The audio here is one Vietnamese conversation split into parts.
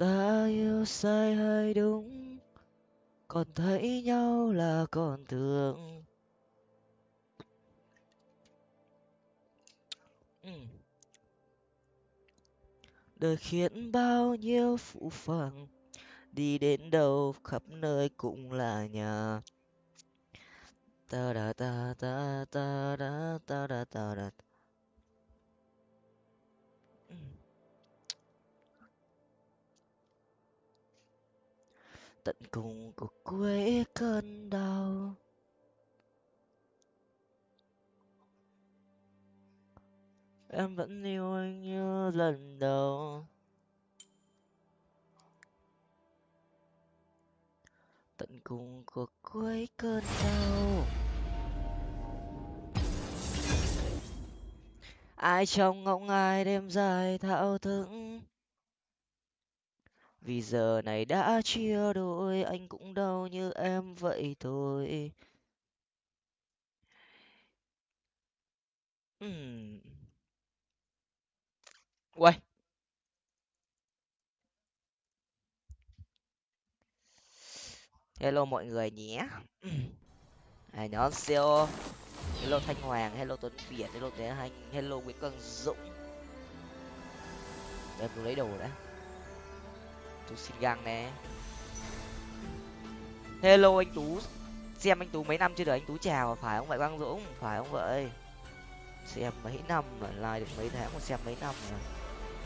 ta yêu sai hay đúng? Còn thấy nhau là còn thương ừ. đời khiến bao nhiêu phụ phàng đi đến đâu khắp nơi cũng là nhà. Ta da ta ta ta da ta da ta da tận cùng của cuối cơn đau. Em vẫn yêu anh như lần đầu. Tận cùng của cuối cơn đau. Ai trong ngóng ai đêm dài thao thức vì giờ này đã chia đôi anh cũng đau như em vậy thôi Ừm. Uầy. Hello mọi người nhé. À, nhóm siêu Hello Thanh Hoàng, hello Tuấn Việt, hello Thế Hành, hello Nguyễn Quang Dũng. Em tôi lấy đồ đã tú xin găng nè. Hello anh Tú. Xem anh Tú mấy năm chưa được anh Tú chào phải không vậy Quang Dũng? Phải không vậy? Xem mấy năm rồi, like được mấy tháng mà xem mấy năm rồi.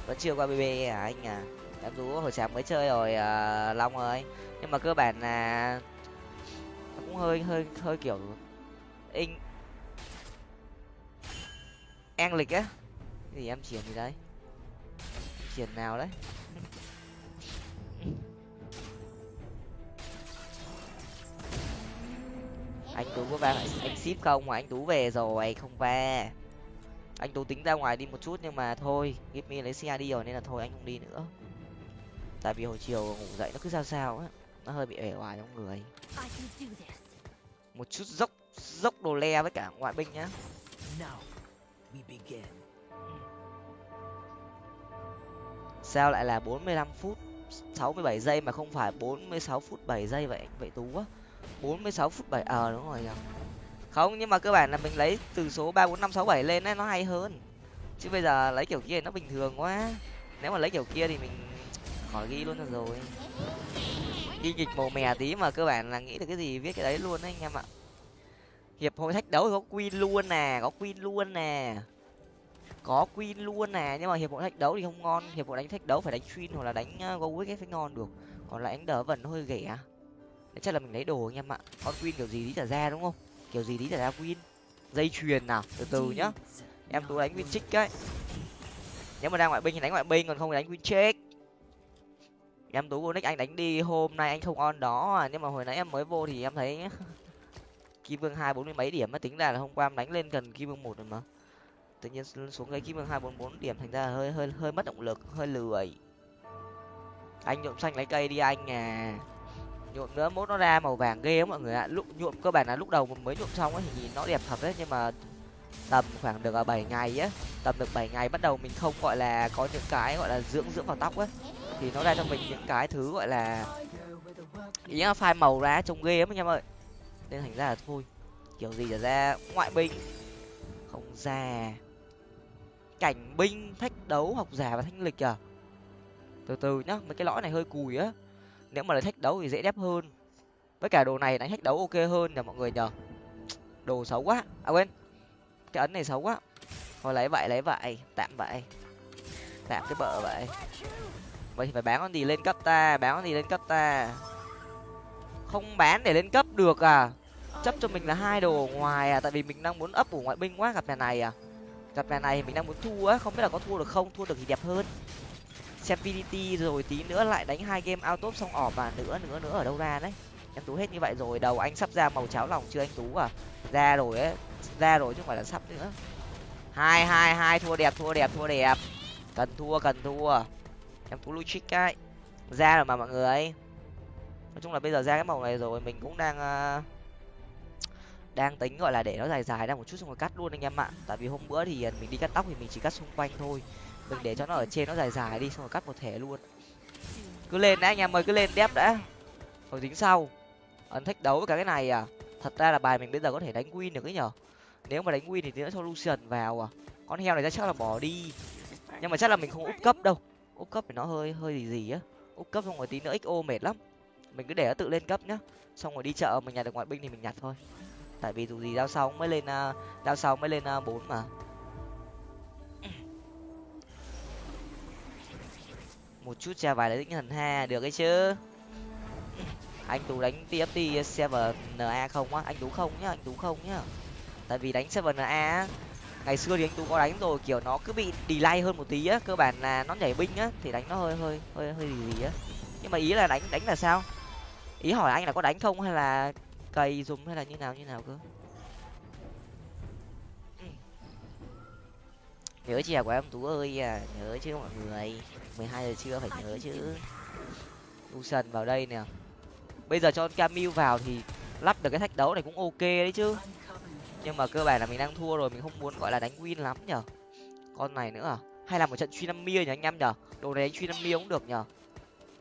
Vẫn chưa qua BB à anh à? Em Tú hồi sáng mới chơi rồi à, Long ơi. Nhưng mà cơ bản là nó cũng hơi hơi hơi kiểu in en lịch á gì em chuyển gì đấy Chuyển nào đấy anh tú có va anh ship không? Mà anh tú về rồi không va. Anh tú tính ra ngoài đi một chút nhưng mà thôi give lấy xe đi rồi nên là thôi anh không đi nữa. Tại vì hồi chiều ngủ dậy nó cứ sao sao á nó hơi bị ể oải trong người. Một chút dốc dốc đồ le với cả ngoại binh nhá. Sao lại là bốn mươi lăm phút sáu mươi bảy giây mà không phải bốn mươi sáu phút bảy giây vậy vậy tú á bốn mươi sáu phút bảy ờ đúng rồi nhỉ. Không, nhưng mà cơ bản là mình lấy từ số ba bốn năm sáu bảy lên ấy, nó hay hơn. Chứ bây giờ lấy kiểu kia nó bình thường quá. Nếu mà lấy kiểu kia thì mình khỏi ghi luôn rồi. Ghi nghịch màu mè tí mà cơ bản là nghĩ được cái gì, viết cái đấy luôn đấy anh em ạ. Hiệp hội thách đấu thì có queen luôn nè, có queen luôn nè. Có queen luôn nè, nhưng mà hiệp hội thách đấu thì không ngon. Hiệp hội đánh thách đấu phải đánh queen hoặc là đánh ờ, go cái phải ngon được. Còn lại đánh đỡ vần hơi ghẻ chắc là mình lấy đồ anh em ạ. Con queen kiểu gì tí trả ra, đúng không? Kiểu gì tí trả ra queen? Dây chuyền nào? Từ từ nhá. Em tú đánh win trích đấy. Nếu mà đang ngoại binh thì đánh ngoại binh, còn không thì đánh win check em tú vô nick anh đánh đi, hôm nay anh không on đó. À nhưng mà hồi nãy em mới vô thì em thấy kim vương hai bốn mươi mấy điểm mà tính ra là hôm qua em đánh lên gần kim vương một rồi mà. Tự nhiên xuống cái kim vương hai bốn bốn điểm, thành ra hơi hơi hơi mất động lực, hơi lười. Anh nhộm xanh lấy cây đi anh à nhuộm nữa mốt nó ra màu vàng ghê mọi người ạ. Lúc nhuộm cơ bản là lúc đầu mới nhuộm xong ấy thì nhìn nó đẹp thật đấy, nhưng mà tầm khoảng được à, bảy ngày á, tầm được bảy ngày bắt đầu mình không, gọi là, có những cái, gọi là, dưỡng dưỡng vào tóc ấy. Thì nó ra cho mình những cái thứ, gọi là, ý là phai màu ra trông ghê lắm anh em ơi. Nên thành ra là thôi, kiểu gì trở ra ngoại binh, không già cảnh binh, thách đấu, học giả và thanh lịch à. Từ từ nhá, mấy cái lõi này hơi cùi á nếu mà lấy thách đấu thì dễ đép hơn. Với cả đồ này đánh thách đấu ok hơn nhờ mọi người nhờ. Đồ xấu quá. À quên. Cái ấn này xấu quá. Thôi, lấy vậy lấy vậy. Tạm vậy. Tạm cái bợ vậy. Vậy thì phải bán con gì lên cấp ta? Bán con gì lên cấp ta? Không bán để lên cấp được à? Chấp cho mình là hai đồ ngoài à? Tại vì mình đang muốn ấp của ngoại binh quá, gặp nhà này à? Gặp nhà này mình đang muốn thua á. Không biết là có thua được không? Thua được thì đẹp hơn xem pdt rồi tí nữa lại đánh hai game out top xong ỏ và nữa nữa nữa ở đâu ra đấy. Em tú hết như vậy rồi đầu anh sắp ra màu cháo lòng chưa anh tú à? Ra rồi ấy ra rồi chứ không phải là sắp nữa. Hai hai hai thua đẹp thua đẹp thua đẹp. Cần thua cần thua. Em tú lui trích cái ra rồi mà mọi người nói chung là bây giờ ra cái màu này rồi mình cũng đang uh, đang tính gọi là để nó dài dài ra một chút xong rồi cắt luôn anh em ạ. Tại vì hôm bữa thì mình đi cắt tóc thì mình chỉ cắt xung quanh thôi mình để cho nó ở trên, nó dài dài đi, xong rồi cắt một thẻ luôn. Cứ lên đã, anh em ơi, cứ lên đép đã. Rồi tính sau. Ấn thách đấu với cả cái này à? Thật ra là bài mình bây giờ có thể đánh win được ấy nhở? Nếu mà đánh win thì nữa cho lucian vào à? Con heo này chắc là bỏ đi. Nhưng mà chắc là mình không úp cấp đâu. Úp cấp thì nó hơi hơi gì gì á. Úp cấp xong rồi tí nữa xo mệt lắm. Mình cứ để nó tự lên cấp nhá. Xong rồi đi chợ, mình nhặt được ngoại binh thì mình nhặt thôi. Tại vì dù gì đao sau mới lên à, đao sau mới lên à, bốn mà. Một chút che vài lấy tinh thần ha được ấy chứ. Anh tú đánh tft seven na không á? Anh tú không nhá, anh tú không nhá. Tại vì đánh seven na ngày xưa thì anh tú có đánh rồi, kiểu nó cứ bị delay hơn một tí á, cơ bản là nó nhảy binh á, thì đánh nó hơi hơi hơi hơi gì gì á. Nhưng mà ý là đánh đánh là sao? Ý hỏi anh là có đánh không hay là cày dùng hay là như nào như nào cơ? Ừ. Nhớ chè của em, tú ơi à nhớ chứ mọi người mười hai giờ trưa phải nhớ chứ. Lucian vào đây nè. Bây giờ cho camille vào thì lắp được cái thách đấu này cũng ok đấy chứ. Nhưng mà cơ bản là mình đang thua rồi, mình không muốn gọi là đánh win lắm nhở. Con này nữa à? Hay là một trận truy năm mia nhỉ anh em nhở? Đồ này đánh truy năm mia cũng được nhở.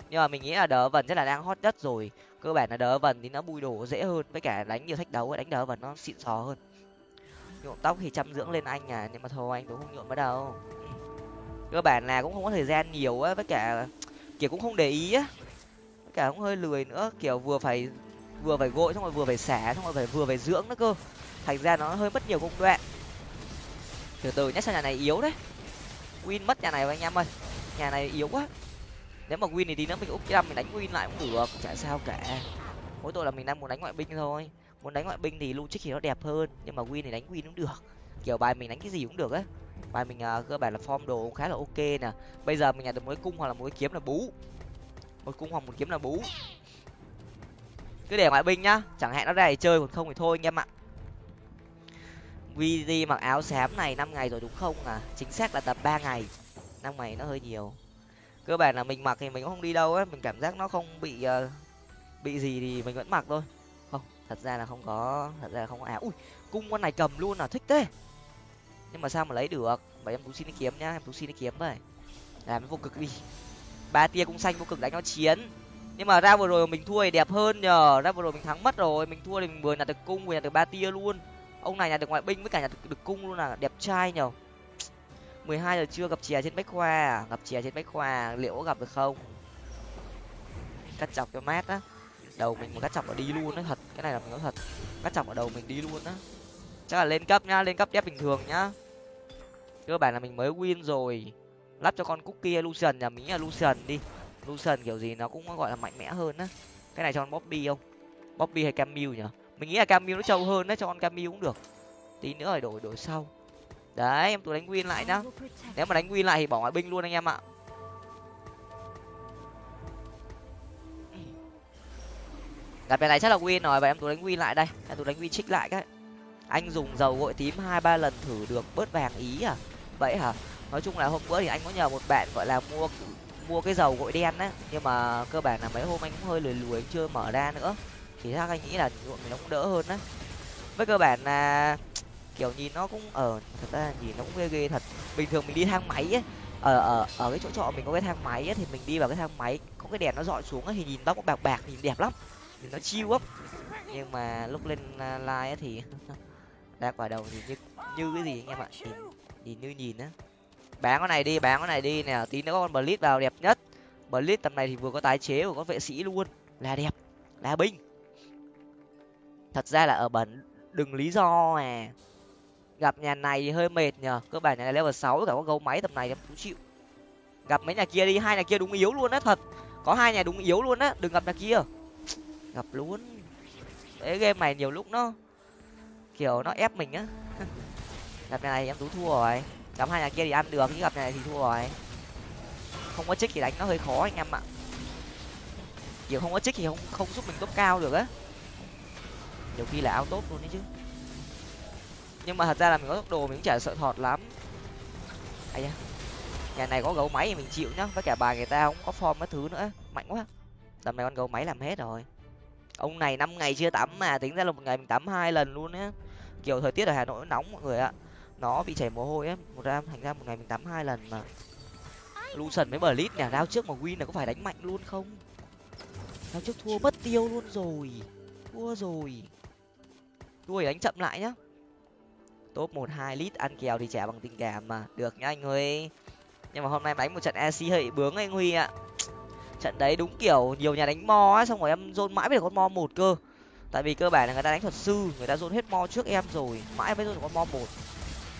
Nhưng mà mình nghĩ là đỡ vần rất là đang hot đất rồi. Cơ bản là đỡ vần thì nó bùi đổ dễ hơn, với cả đánh nhiều thách đấu đánh đỡ vần nó xịn sò hơn. Nhuộm tóc thì chăm dưỡng lên anh à nhưng mà thôi, anh cũng không nhuộm bắt đâu cơ bản là cũng không có thời gian nhiều á, với cả kiểu cũng không để ý á. Với cả cũng hơi lười nữa, kiểu vừa phải vừa phải gội xong rồi vừa phải xả xong rồi phải, vừa phải dưỡng nữa cơ. Thành ra nó hơi mất nhiều công đoạn. Từ từ nhé, sao nhà này yếu đấy win mất nhà này anh em ơi. Nhà này yếu quá. Nếu mà win thì tí nữa mình úp trăm mình đánh win lại cũng được chả sao cả. Mỗi tội là mình đang muốn đánh ngoại binh thôi. Muốn đánh ngoại binh thì logic thì nó đẹp hơn, nhưng mà win thì đánh win cũng được. Kiểu bài mình đánh cái gì cũng được á bài mình uh, cơ bản là form đồ cũng khá là ok nè. Bây giờ mình nhặt được một cung hoặc là một kiếm là bú. Một cung hoặc một kiếm là bú. Cứ để ngoại binh nhá chẳng hạn nó ra để chơi còn không thì thôi anh em ạ. Vd mặc áo xám này năm ngày rồi đúng không à? Chính xác là tập ba ngày. Năm ngày nó hơi nhiều. Cơ bản là mình mặc thì mình cũng không đi đâu á mình cảm giác nó không bị uh, bị gì thì mình vẫn mặc thôi. Không thật ra là không có thật ra là không có. Áo ui cung con này cầm luôn à thích thế nhưng mà sao mà lấy được? Vậy em tú xin đi kiếm nhá em tú xin đi kiếm vậy làm vô cực đi. Ba tia cũng xanh vô cực đánh nó chiến. Nhưng mà ra vừa rồi mình thua thì đẹp hơn nhờ. Ra vừa rồi mình thắng mất rồi. Mình thua thì mình vừa nhặt được cung vừa nhặt được ba tia luôn. Ông này nhặt được ngoại binh với cả nhặt được, được cung luôn là đẹp trai nhờ. mười hai giờ trưa gặp chè trên bách khoa à? gặp chè trên bách khoa liệu có gặp được không? Cắt chọc cho mát á. Đầu mình mà cắt chọc ở đi luôn á thật. Cái này là mình nói thật. Cắt chọc ở đầu mình đi luôn á. Chắc là lên cấp nhá lên cấp đép bình thường nhá cơ bản là mình mới win rồi. Lắp cho con cookie lucian nhà mình là lucian đi. Lucian kiểu gì nó cũng gọi là mạnh mẽ hơn á. Cái này cho con bobby không? Bobby hay camille nhở mình nghĩ là camille nó trâu hơn đấy cho con camille cũng được. Tí nữa rồi đổi đổi sau. Đấy, em tôi đánh win lại nhá. Nếu mà đánh win lại thì bỏ ngoại binh luôn anh em ạ. Gặp bài này chắc là win rồi và em tôi đánh win lại đây. Em tôi đánh win trích lại cái. Anh dùng dầu gội tím hai, ba lần thử được bớt vàng ý à? Vậy hả? Nói chung là hôm bữa thì anh có nhờ một bạn gọi là mua mua cái dầu gội đen á. Nhưng mà cơ bản là mấy hôm anh cũng hơi lười lười chưa mở ra nữa. Thì chắc anh nghĩ là nhuộm thì nó cũng đỡ hơn á. Với cơ bản là kiểu nhìn nó cũng ở thật ra nhìn nó cũng ghê ghê thật. Bình thường mình đi thang máy ấy ở ở ở cái chỗ trọ mình có cái thang máy ấy, thì mình đi vào cái thang máy có cái đèn nó dọi xuống ấy, thì nhìn nó cũng bạc bạc nhìn đẹp lắm. Nhìn nó chiêu lắm nhưng mà lúc lên live ấy thì ra quả đầu thì như như cái gì anh em ạ? Nhìn nhìn như nhìn á. Bán con này đi, bán con này đi nè. Tí nữa con blitz vào đẹp nhất. Blitz tầm này thì vừa có tái chế vừa có vệ sĩ luôn. Là đẹp, là binh. Thật ra là ở bẩn đừng lý do mà. Gặp nhà này thì hơi mệt nhờ. Cơ bản nhà này level sáu, cả có gấu máy tầm này em cũng chịu. Gặp mấy nhà kia đi, hai nhà kia đúng yếu luôn á, thật. Có hai nhà đúng yếu luôn á, đừng gặp nhà kia. Gặp luôn. Ấy game này nhiều lúc nó kiểu nó ép mình á. gặp này em tú thua rồi. Gặp hai nhà kia thì ăn được, chứ gặp này thì thua rồi. Không có trích thì đánh nó hơi khó anh em ạ. Kiểu không có trích thì không không giúp mình top cao được á. Nhiều khi là áo tốt luôn đấy chứ. Nhưng mà thật ra là mình có tốc đồ mình cũng chả sợ thọt lắm. Ai da. Nhà này có gấu máy thì mình chịu nhá. Với cả bà người ta không có form cái thứ nữa. Mạnh quá. Tầm này con gấu máy làm hết rồi. Ông này năm ngày chưa tắm mà, tính ra là một ngày mình tắm hai lần luôn á. Kiểu thời tiết ở hà nội nó nóng mọi người ạ nó bị chảy mồ hôi ấy một ra, thành ra một ngày mình tắm hai lần mà. Lucian với lít nè đao trước mà win là có phải đánh mạnh luôn không? Đao trước thua mất tiêu luôn rồi. Thua rồi. Thua đánh chậm lại nhá. Top một, hai lít ăn kèo thì trả bằng tình cảm mà. Được nhá anh huy. Nhưng mà hôm nay đánh một trận ec hơi bướng anh huy ạ. Trận đấy đúng kiểu nhiều nhà đánh mo á, xong rồi em dôn mãi với con mo một cơ. Tại vì cơ bản là người ta đánh thuật sư, người ta dôn hết mo trước em rồi. Mãi mới dôn con mo một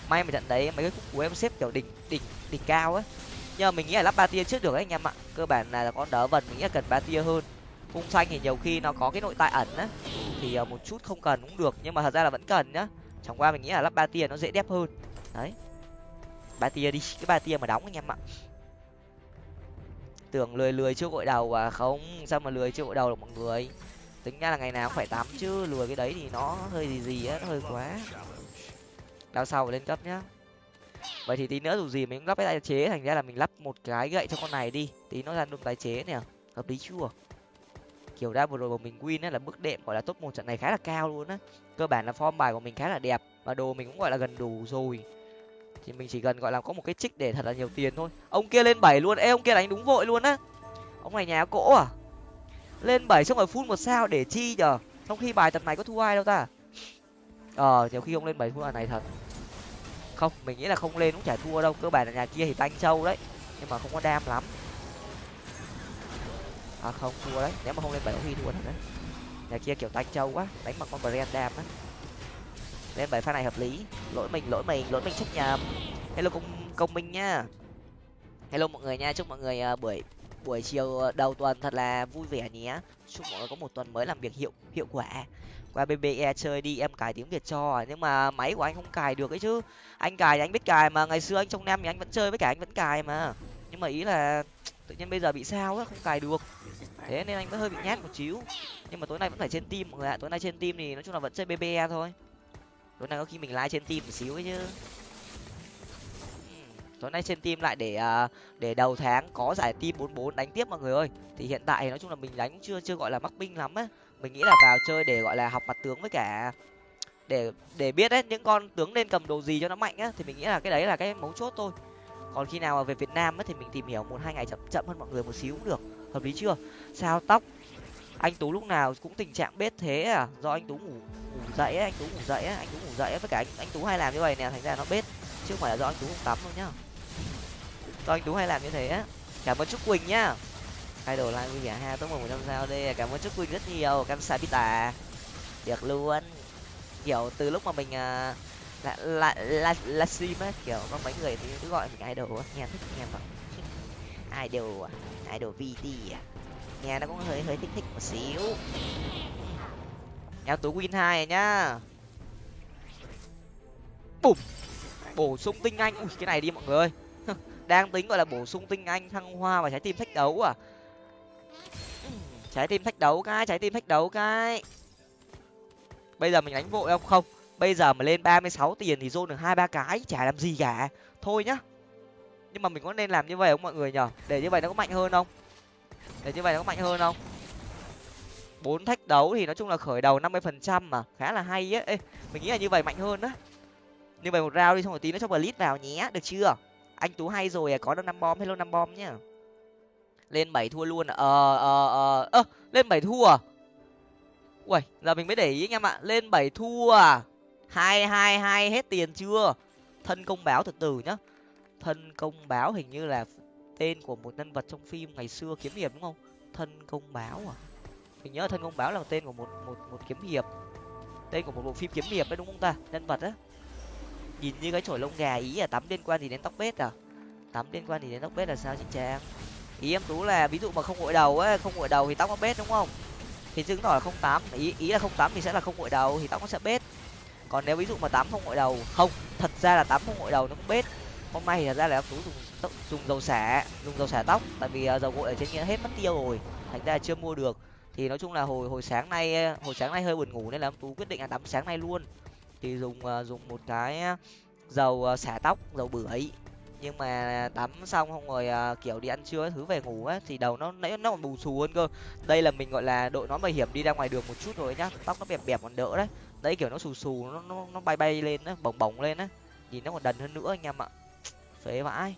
may mà trận đấy, mấy cái khúc của em xếp kiểu đỉnh đỉnh đỉnh cao ấy. Nhưng mà mình nghĩ là lắp ba tia trước được đấy anh em ạ. Cơ bản là con đỡ vần, mình nghĩ là cần ba tia hơn. Khung xanh thì nhiều khi nó có cái nội tại ẩn á. Thì ờ, một chút không cần cũng được, nhưng mà thật ra là vẫn cần nhá. Chẳng qua mình nghĩ là lắp ba tia nó dễ đẹp hơn. Đấy. Ba tia đi, cái ba tia mà đóng anh em ạ. Tưởng lười lười chưa gội đầu à không, sao mà lười chưa gội đầu được mọi người. Tính ra là ngày nào cũng phải tắm chứ, lười cái đấy thì nó hơi gì gì á, nó hơi quá đao sau lên cấp nhá. Vậy thì tí nữa dù gì mình cũng lắp cái tái chế, thành ra là mình lắp một cái gậy cho con này đi. Tí nó ra đụng tái chế nè, hợp lý chưa? Kiểu ra vừa rồi của mình win á, là bước đệm gọi là top một trận này khá là cao luôn á. Cơ bản là form bài của mình khá là đẹp và đồ mình cũng gọi là gần đủ rồi. Thì mình chỉ cần gọi là có một cái trích để thật là nhiều tiền thôi. Ông kia lên bảy luôn. Ê, ông kia đánh đúng vội luôn á. Ông này nhà cỗ à? Lên bảy xong rồi phun một sao để chi nhở trong khi bài tập này có thua ai đâu ta? Ờ nhiều khi ông lên bảy thua này thật không mình nghĩ là không lên cũng chả thua đâu. Cơ bản là nhà kia thì tanh châu đấy. Nhưng mà không có đam lắm. À không thua đấy. Nếu mà không lên bảy huy thua thật đấy. Nhà kia kiểu tanh châu quá. Đánh bằng con brand đam á. Lên bảy pha này hợp lý. Lỗi mình lỗi mình lỗi mình trách nhầm hello công công minh nhá hello mọi người nha. Chúc mọi người uh, buổi buổi chiều à, đầu tuần thật là vui vẻ nhé. Chúc mọi người có một tuần mới làm việc hiệu hiệu quả qua bbe chơi đi, em cài tiếng việt cho, nhưng mà máy của anh không cài được ấy chứ. Anh cài thì anh biết cài mà, ngày xưa anh trong nam thì anh vẫn chơi, với cả anh vẫn cài mà. Nhưng mà ý là tự nhiên bây giờ bị sao á, không cài được. Thế nên anh vẫn hơi bị nhát một xíu. Nhưng mà tối nay vẫn phải trên team mọi người ạ. Tối nay trên team thì nói chung là vẫn chơi bbe thôi. Tối nay có khi mình like trên team một xíu ấy chứ. Tối nay trên team lại để à, để đầu tháng có giải team bốn bốn đánh tiếp mọi người ơi. Thì hiện tại nói chung là mình đánh chưa chưa gọi là mắc binh lắm á mình nghĩ là vào chơi để gọi là học mặt tướng với cả để để biết đấy những con tướng nên cầm đồ gì cho nó mạnh á thì mình nghĩ là cái đấy là cái mấu chốt thôi. Còn khi nào mà về việt nam ấy, thì mình tìm hiểu một hai ngày chậm chậm hơn mọi người một xíu cũng được. Hợp lý chưa? Sao tóc? Anh tú lúc nào cũng tình trạng bết thế à? Do anh tú ngủ ngủ dậy ấy, anh tú ngủ dậy ấy, anh tú ngủ dậy ấy, với cả anh anh tú hay làm như vậy nè thành ra nó bết chứ không phải là do anh tú không tắm đâu nhá. Do anh tú hay làm như thế á. Cảm ơn trúc quỳnh nhá hai đồ like vui vẻ ha tốt một trăm sao đi à, cảm ơn chúc quỳnh rất nhiều cam sa pita được luôn. Kiểu từ lúc mà mình uh, là là là là stream á kiểu có mấy người thì cứ gọi mình idol á nghe thích nghe mà idol à idol vt à. Nghe nó cũng hơi hơi thích thích một xíu. Em tú win hai nhá. Bùm! Bổ sung tinh anh. Ui cái này đi mọi người đang tính gọi là bổ sung tinh anh thăng hoa và trái tim thách đấu à trái tim thách đấu cái trái tim thách đấu cái. Bây giờ mình đánh vội không? Không. Bây giờ mà lên ba mươi sáu tiền thì zone được hai ba cái chả làm gì cả. Thôi nhá. Nhưng mà mình có nên làm như vậy không mọi người nhở để như vậy nó có mạnh hơn không? Để như vậy nó có mạnh hơn không? Bốn thách đấu thì nói chung là khởi đầu năm mươi phần trăm mà. Khá là hay á. Ê, mình nghĩ là như vậy mạnh hơn á. Như vậy một rau đi xong rồi tí nó cho blitz vào nhé. Được chưa? Anh tú hay rồi à. Có được năm bom hello năm bom nhá lên bảy thua luôn à? ờ ờ ờ. Ơ, lên bảy thua à? Ui giờ mình mới để ý anh em ạ. Lên bảy thua à? Hai hai hai, hết tiền chưa? Thân công báo từ từ nhá. Thân công báo hình như là tên của một nhân vật trong phim ngày xưa kiếm hiệp đúng không? Thân công báo à? Mình nhớ thân công báo là tên của một một một kiếm hiệp. Tên của một bộ phim kiếm hiệp đấy đúng không ta? Nhân vật á. Nhìn như cái chổi lông gà ý là tắm liên quan gì đến tóc bết à? Tắm liên quan gì đến tóc bết là sao chị trang? Ý em tú là ví dụ mà không gội đầu ấy, không gội đầu thì tóc nó bết đúng không? Thì chứng tỏ là không tám, ý ý là không tám thì sẽ là không gội đầu thì tóc nó sẽ bết. Còn nếu ví dụ mà tám không gội đầu, không, thật ra là tám không gội đầu nó cũng bết. Hôm nay thì thật ra là em tú dùng dùng dầu xả, dùng dầu xả tóc, tại vì à, dầu gội ở trên kia hết mất tiêu rồi, thành ra chưa mua được. Thì nói chung là hồi hồi sáng nay à, hồi sáng nay hơi buồn ngủ nên là em tú quyết định là tắm sáng nay luôn. Thì dùng à, dùng một cái dầu xả tóc, dầu bưởi nhưng mà tắm xong không rồi uh, kiểu đi ăn trưa thứ về ngủ á thì đầu nó nãy nó còn bù xù hơn cơ. Đây là mình gọi là đội nó bảo hiểm đi ra ngoài đường một chút rồi nhá tóc nó bẹp bẹp còn đỡ đấy. Đấy kiểu nó xù xù nó nó nó bay bay lên á bồng bồng lên á nhìn nó còn đần hơn nữa anh em ạ. Phế vãi.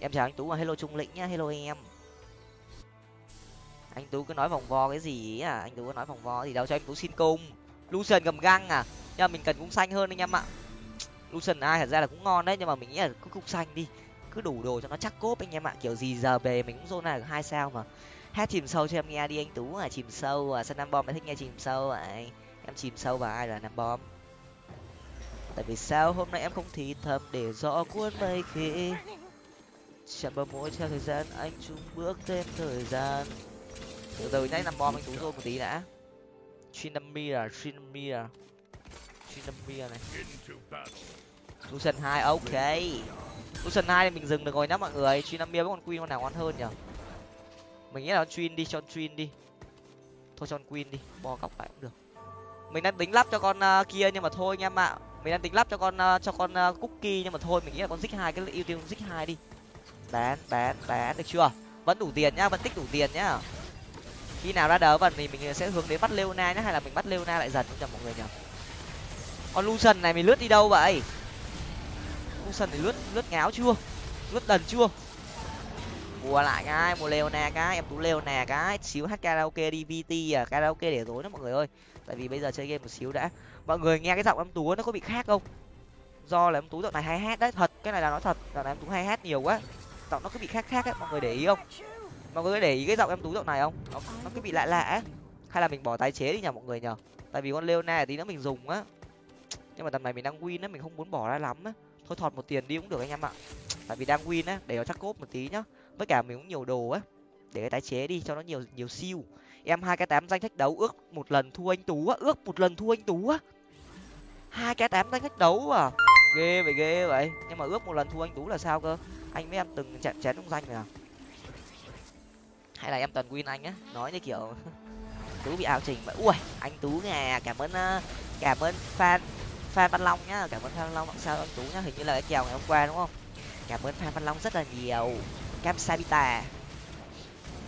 Em chào anh tú và hello trung lĩnh nhá hello em. Anh tú cứ nói vòng vo cái gì à? Anh tú cứ nói vòng vo thì đâu cho anh tú xin cung lucian cầm găng à? Nhưng mà mình cần cung xanh hơn anh em ạ lucian ai thật ra là cũng ngon đấy, nhưng mà mình nghĩ là cứ cung xanh đi. Cứ đủ đồ cho nó chắc cốp anh em ạ. Kiểu gì giờ về mình cũng zone này được hai sao mà. Hát chìm sâu cho em? Nghe đi anh tú à chìm sâu à sân nam bom em thích nghe chìm sâu à? Em chìm sâu và ai là nam bom? Tại vì sao hôm nay em không thì thầm để rõ cuốn mây khi? Chạm bờ mỗi theo thời gian, anh chung bước thêm thời gian. Từ từ nhá nam bom anh tú rồi một tí đã. Trinamir à, Trinamir à. Trinamir này. Lucian hai ok. Lucian hai thì mình dừng được rồi nhá mọi người. Trinamir với con Queen con nào ngon hơn nhở mình nghĩ là con Trin đi cho con Trin đi. Thôi cho con Queen đi bo cọc lại cũng được. Mình đang tính lắp cho con uh, kia nhưng mà thôi anh em ạ. Mình đang tính lắp cho con uh, cho con uh, cookie nhưng mà thôi mình nghĩ là con zig hai cái ưu tiên con zig hai đi. Bán bán bán được chưa? Vẫn đủ tiền nhá vẫn tích đủ tiền nhá. Khi nào ra đỡ vần thì mình sẽ hướng đến bắt leona nhá hay là mình bắt leona lại dần cho mọi người nhỉ? Con lucian này mình lướt đi đâu vậy? Lucian thì lướt lướt ngáo chưa? Lướt đần chưa? Mua lại cái mua leona cái em tú leona cái. Xíu hát karaoke đi vt à karaoke để tối đó mọi người ơi. Tại vì bây giờ chơi game một xíu đã. Mọi người nghe cái giọng em tú nó có bị khác không? Do là em tú dạo này hay hát đấy thật cái này là nói thật. Dạo này em tú hay hát nhiều quá. Giọng nó cứ bị khác khác ấy mọi người để ý không? Mọi người để ý cái giọng em tú dạo này không? Nó, nó cứ bị lạ lạ ấy. Hay là mình bỏ tái chế đi nhờ mọi người nhờ. Tại vì con leona tí nữa mình dùng á. Nhưng mà tầm này mình đang win á mình không muốn bỏ ra lắm á thôi thọt một tiền đi cũng được anh em ạ. Tại vì đang win á, để nó chắc cốp một tí nhá. Với cả mình cũng nhiều đồ á, để cái tái chế đi cho nó nhiều nhiều siêu. Em hai cái tám danh khách đấu ước một lần thua anh tú á, ước một lần thua anh tú á. Hai cái tám danh khách đấu à? Ghê vậy ghê vậy. Nhưng mà ước một lần thua anh tú là sao cơ? Anh với em từng chạm chén trong danh này à? Hay là em toàn win anh á? Nói như kiểu, tú bị ảo trình vậy. Ui, anh tú nè, cảm ơn à, cảm ơn fan fan văn long nhá. Cảm ơn fan văn long. Sao anh tú nhá, hình như là cái kèo ngày hôm qua đúng không? Cảm ơn fan văn long rất là nhiều. Cam sabita.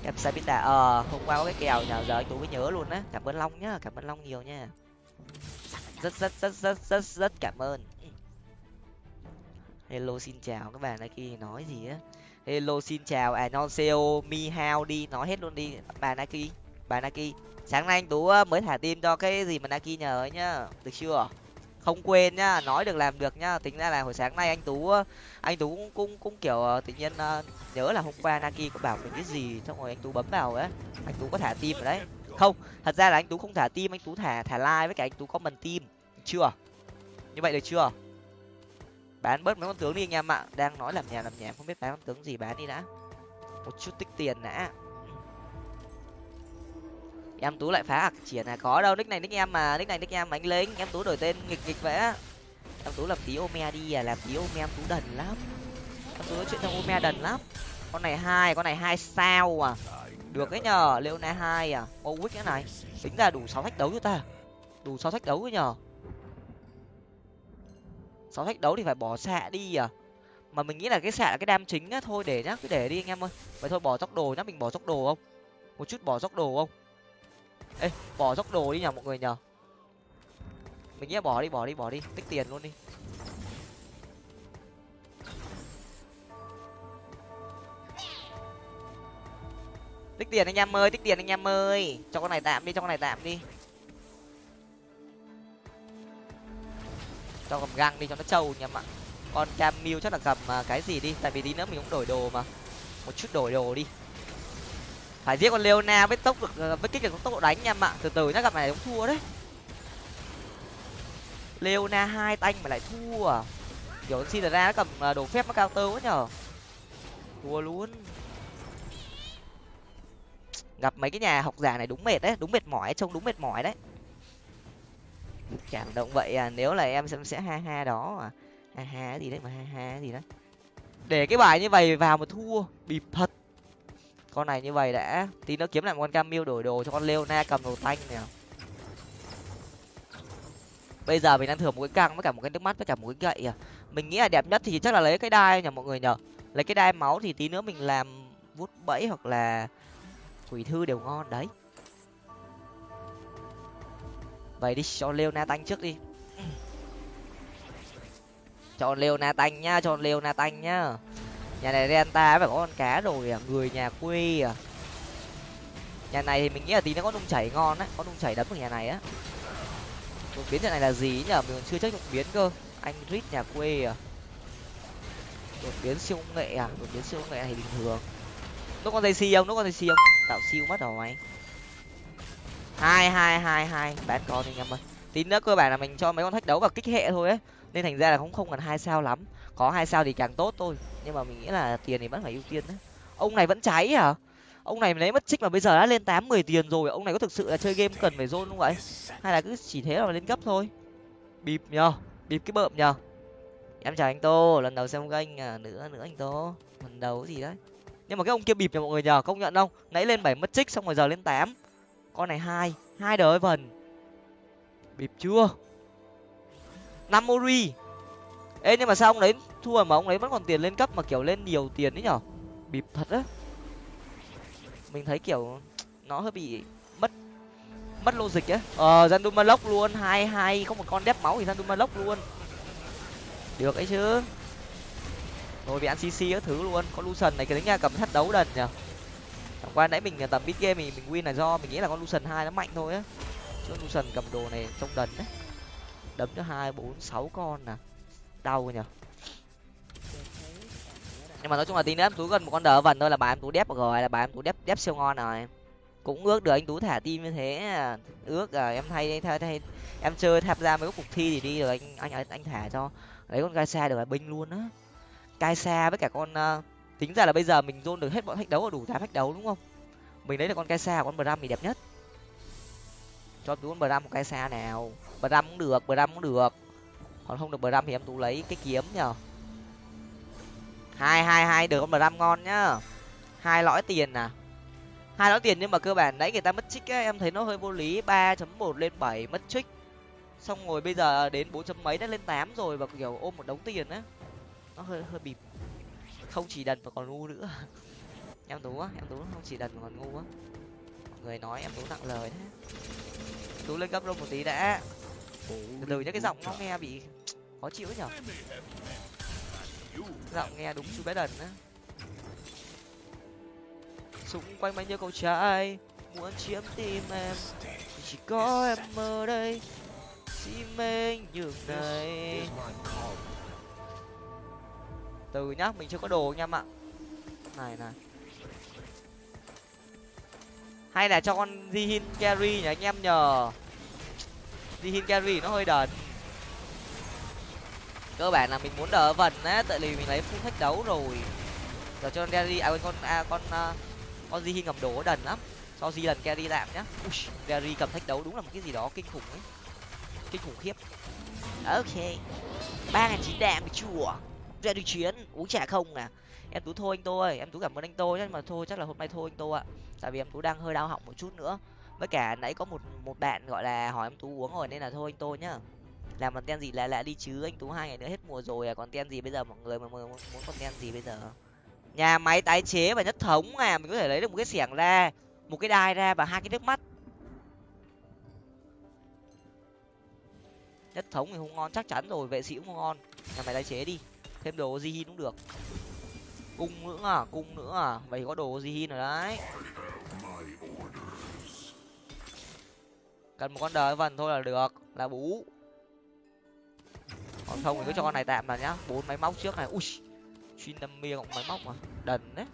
Cam sabita. Ờ hôm qua có cái kèo nhờ giờ anh tú mới nhớ luôn á. Cảm ơn long nhá, cảm ơn long nhiều nha. Rất rất rất rất rất rất cảm ơn. Hello, xin chào. Các bạn nike nói gì á? Hello, xin chào. À non seo mi hao đi. Nói hết luôn đi. Bà naki. Bà naki. Sáng nay anh tú ờ, mới thả tim cho cái gì mà naki nhờ ấy nhá. Được chưa? Không quên nhá nói được làm được nhá. Tính ra là hồi sáng nay anh tú anh tú cũng cũng, cũng kiểu ờ, tự nhiên ờ, nhớ là hôm qua naki có bảo mình cái gì xong rồi anh tú bấm vào ấy. Anh tú có thả tim ở đấy. Không thật ra là anh tú không thả tim anh tú thả thả like với cả anh tú comment tim chưa? Như vậy được chưa? Bán bớt mấy con tướng đi anh em ạ. Đang nói làm nhà làm nhà không biết bán con tướng gì bán đi đã. Một chút tích tiền đã em tú lại phá ạc triển à có đâu, nick này nick em mà, nick này nick em mà anh lính em tú đổi tên nghịch nghịch vẽ em tú làm tí ome đi à làm tí ome em tú đần lắm. Em tú nói chuyện trong ome đần lắm. Con này hai, con này hai sao à? Được đấy nhờ leona hai à? Ô quýt cái này. Tính ra đủ sáu thách đấu cho ta. Đủ sáu thách đấu ấy nhờ. Sáu thách đấu thì phải bỏ xạ đi à? Mà mình nghĩ là cái xạ là cái đam chính á, thôi để nhá, cứ để đi anh em ơi. Vậy thôi, bỏ tốc đồ nhá, mình bỏ tốc đồ không? Một chút bỏ tốc đồ không? Ê, bỏ dốc đồ đi nhở mọi người nhở mình nghĩ bỏ đi bỏ đi bỏ đi. Tích tiền luôn đi. Tích tiền anh em ơi, tích tiền anh em ơi. Cho con này tạm đi, cho con này tạm đi. Cho cầm găng đi, cho nó trâu nhá ạ con cam chắc là cầm à, cái gì đi? Tại vì tí nữa mình cũng đổi đồ mà. Một chút đổi đồ đi phải giết con leona với tốc được với kích được tốc độ đánh nha ạ từ từ nhá, gặp này cũng thua đấy. Leona hai tanh mà lại thua. À kiểu xin ra nó cầm à, đồ phép nó cao tơ quá nhở thua luôn. Gặp mấy cái nhà học giả này đúng mệt đấy, đúng mệt mỏi, trông đúng mệt mỏi đấy. Cảm động vậy à nếu là em sẽ sẽ ha ha đó à. Ha ha gì đấy mà ha ha gì đấy. Để cái bài như vậy vào mà thua, bịp thật con này như vậy đã. Tí nữa kiếm lại một con camille đổi đồ cho con leona cầm đồ tanh nè bây giờ mình đang thừa một cái căng với cả một cái nước mắt với cả một cái gậy à. Mình nghĩ là đẹp nhất thì chắc là lấy cái đai nhỉ mọi người nhở lấy cái đai máu thì tí nữa mình làm vút bẫy hoặc là quỷ thư đều ngon, đấy. Vậy đi, cho leona tanh trước đi. Chọn leona tanh nhá chọn leona tanh nhá nhà này renta phải có con cá rồi à người nhà quê à nhà này thì mình nghĩ là tí nó có nung chảy ngon á, có nung chảy đấm của nhà này á. Đột biến trận này là gì nhở mình còn chưa chắc đột biến cơ. Anh rít nhà quê à đột biến siêu công nghệ à? Đột biến siêu công nghệ này bình thường. Nó còn dây xi không? Nó còn dây xi không? Tạo siêu mất rồi mày. Hai hai hai hai. Bán con đi anh em ơi. Tí nữa cơ bản là mình cho mấy con thách đấu vào kích hệ thôi ấy nên thành ra là cũng không cần hai sao lắm. Có hai sao thì càng tốt thôi nhưng mà mình nghĩ là tiền thì vẫn phải ưu tiên đấy. Ông này vẫn cháy hả? ông này lấy mất trích mà bây giờ đã lên tám mười tiền rồi. Ông này có thực sự là chơi game cần phải zone không vậy? Hay là cứ chỉ thế là lên cấp thôi? Bịp nhờ bịp cái bợm nhờ. Em chào anh tô lần đầu xem kênh à, nữa nữa anh tô. Lần đầu gì đấy. Nhưng mà cái ông kia bịp nhờ mọi người nhờ công nhận không? Nãy lên bảy mất trích xong rồi giờ lên tám. Con này hai hai đời vần bịp chưa? Năm mori. Ê nhưng mà sao ông đấy thua mà ông ấy vẫn còn tiền lên cấp mà kiểu lên nhiều tiền đấy nhở? Bịp thật á. Mình thấy kiểu nó hơi bị mất mất logic ấy ờ Zandumalok luôn, hai hai không một con đép máu thì Zandumalok luôn. Được ấy chứ. Rồi bị ăn cc các thứ luôn, con lucian này, cái đấy nha cầm thắt đấu đần nhở? Chẳng qua nãy mình tầm beat game mình mình win là do mình nghĩ là con lucian hai nó mạnh thôi á. Chứ lucian cầm đồ này trong đần đấy đấm cho hai, bốn, sáu con nè đau nhở? Nhưng mà nói chung là tí nữa em tú gần một con đỡ vần thôi là bà em tú đép rồi là bà em tú đép đép siêu ngon rồi. Cũng ước được anh tú thả tim như thế. Ước à em thay thay thay em chơi tham gia mấy cuộc thi thì đi rồi anh anh anh thả cho. Lấy con gai xa được là binh luôn á. Cai xa với cả con uh, tính ra là bây giờ mình dôn được hết bọn thách đấu và đủ tám thách đấu đúng không? Mình lấy được con cai xa con bram thì đẹp nhất. Cho tú con bram một cai xa nào. Bram cũng được bram cũng được. Còn không được bram thì em tú lấy cái kiếm nhở hai hai hai được con bram ngon nhá. Hai lõi tiền à? Hai lõi tiền nhưng mà cơ bản nãy người ta mất trích ấy, em thấy nó hơi vô lý. Ba chấm một lên bảy mất trích. Xong rồi bây giờ đến bốn chấm mấy đã lên tám rồi và kiểu ôm một đống tiền á. Nó hơi hơi bịp. Không chỉ đần mà còn ngu nữa. Em tú á em tú không chỉ đần mà còn ngu á. Mọi người nói em tú nặng lời thế tú lên cấp luôn một tí đã. Từ từ nhá cái giọng nó nghe bị khó chịu nhở? Giọng nghe đúng chú bé đần á. Xung quanh bao nhiêu cậu trai muốn chiếm tim em. Chỉ có em ở đây si mê nhường này. Từ nhá, mình chưa có đồ anh em ạ này này. Hay là cho con Jihin carry nhỉ, anh em nhờ. Jihin carry nó hơi đần cơ bản là mình muốn đỡ vần á tại vì mình lấy full thách đấu rồi. Giờ cho Gary à, à con à, con uh, con Jihin ngầm đổ đần lắm. Cho Di lần carry làm nhá. Ui, cầm thách đấu đúng là một cái gì đó kinh khủng ấy. Kinh khủng khiếp. Ok. ba ngàn chín đạm chùa. Ra đi chuyến uống trà không à. Em tú thôi anh tô ơi. Em tú cảm ơn anh tô nhưng mà thôi chắc là hôm nay thôi anh tô ạ. Tại vì em tú đang hơi đau họng một chút nữa. Với cả nãy có một một bạn gọi là hỏi em tú uống rồi nên là thôi anh tô nhá làm còn ten gì? Lạ lạ đi chứ, anh tú hai ngày nữa hết mùa rồi à? Còn ten gì bây giờ, mọi người mà muốn còn ten gì bây giờ? Nhà máy tái chế và nhất thống à? Mình có thể lấy được một cái xẻng ra, một cái đai ra và hai cái nước mắt. Nhất thống thì không ngon, chắc chắn rồi, vệ sĩ cũng không ngon. Nhà máy tái chế đi, thêm đồ di cũng được. Cung nữa à? Cung nữa à? Vậy có đồ di rồi đấy. Cần một con đời vần thôi là được, là bú còn không thì cứ cho con này tạm là nhá. Bốn máy móc trước này. Ui chín năm mươi cộng máy móc mà. Đần đấy.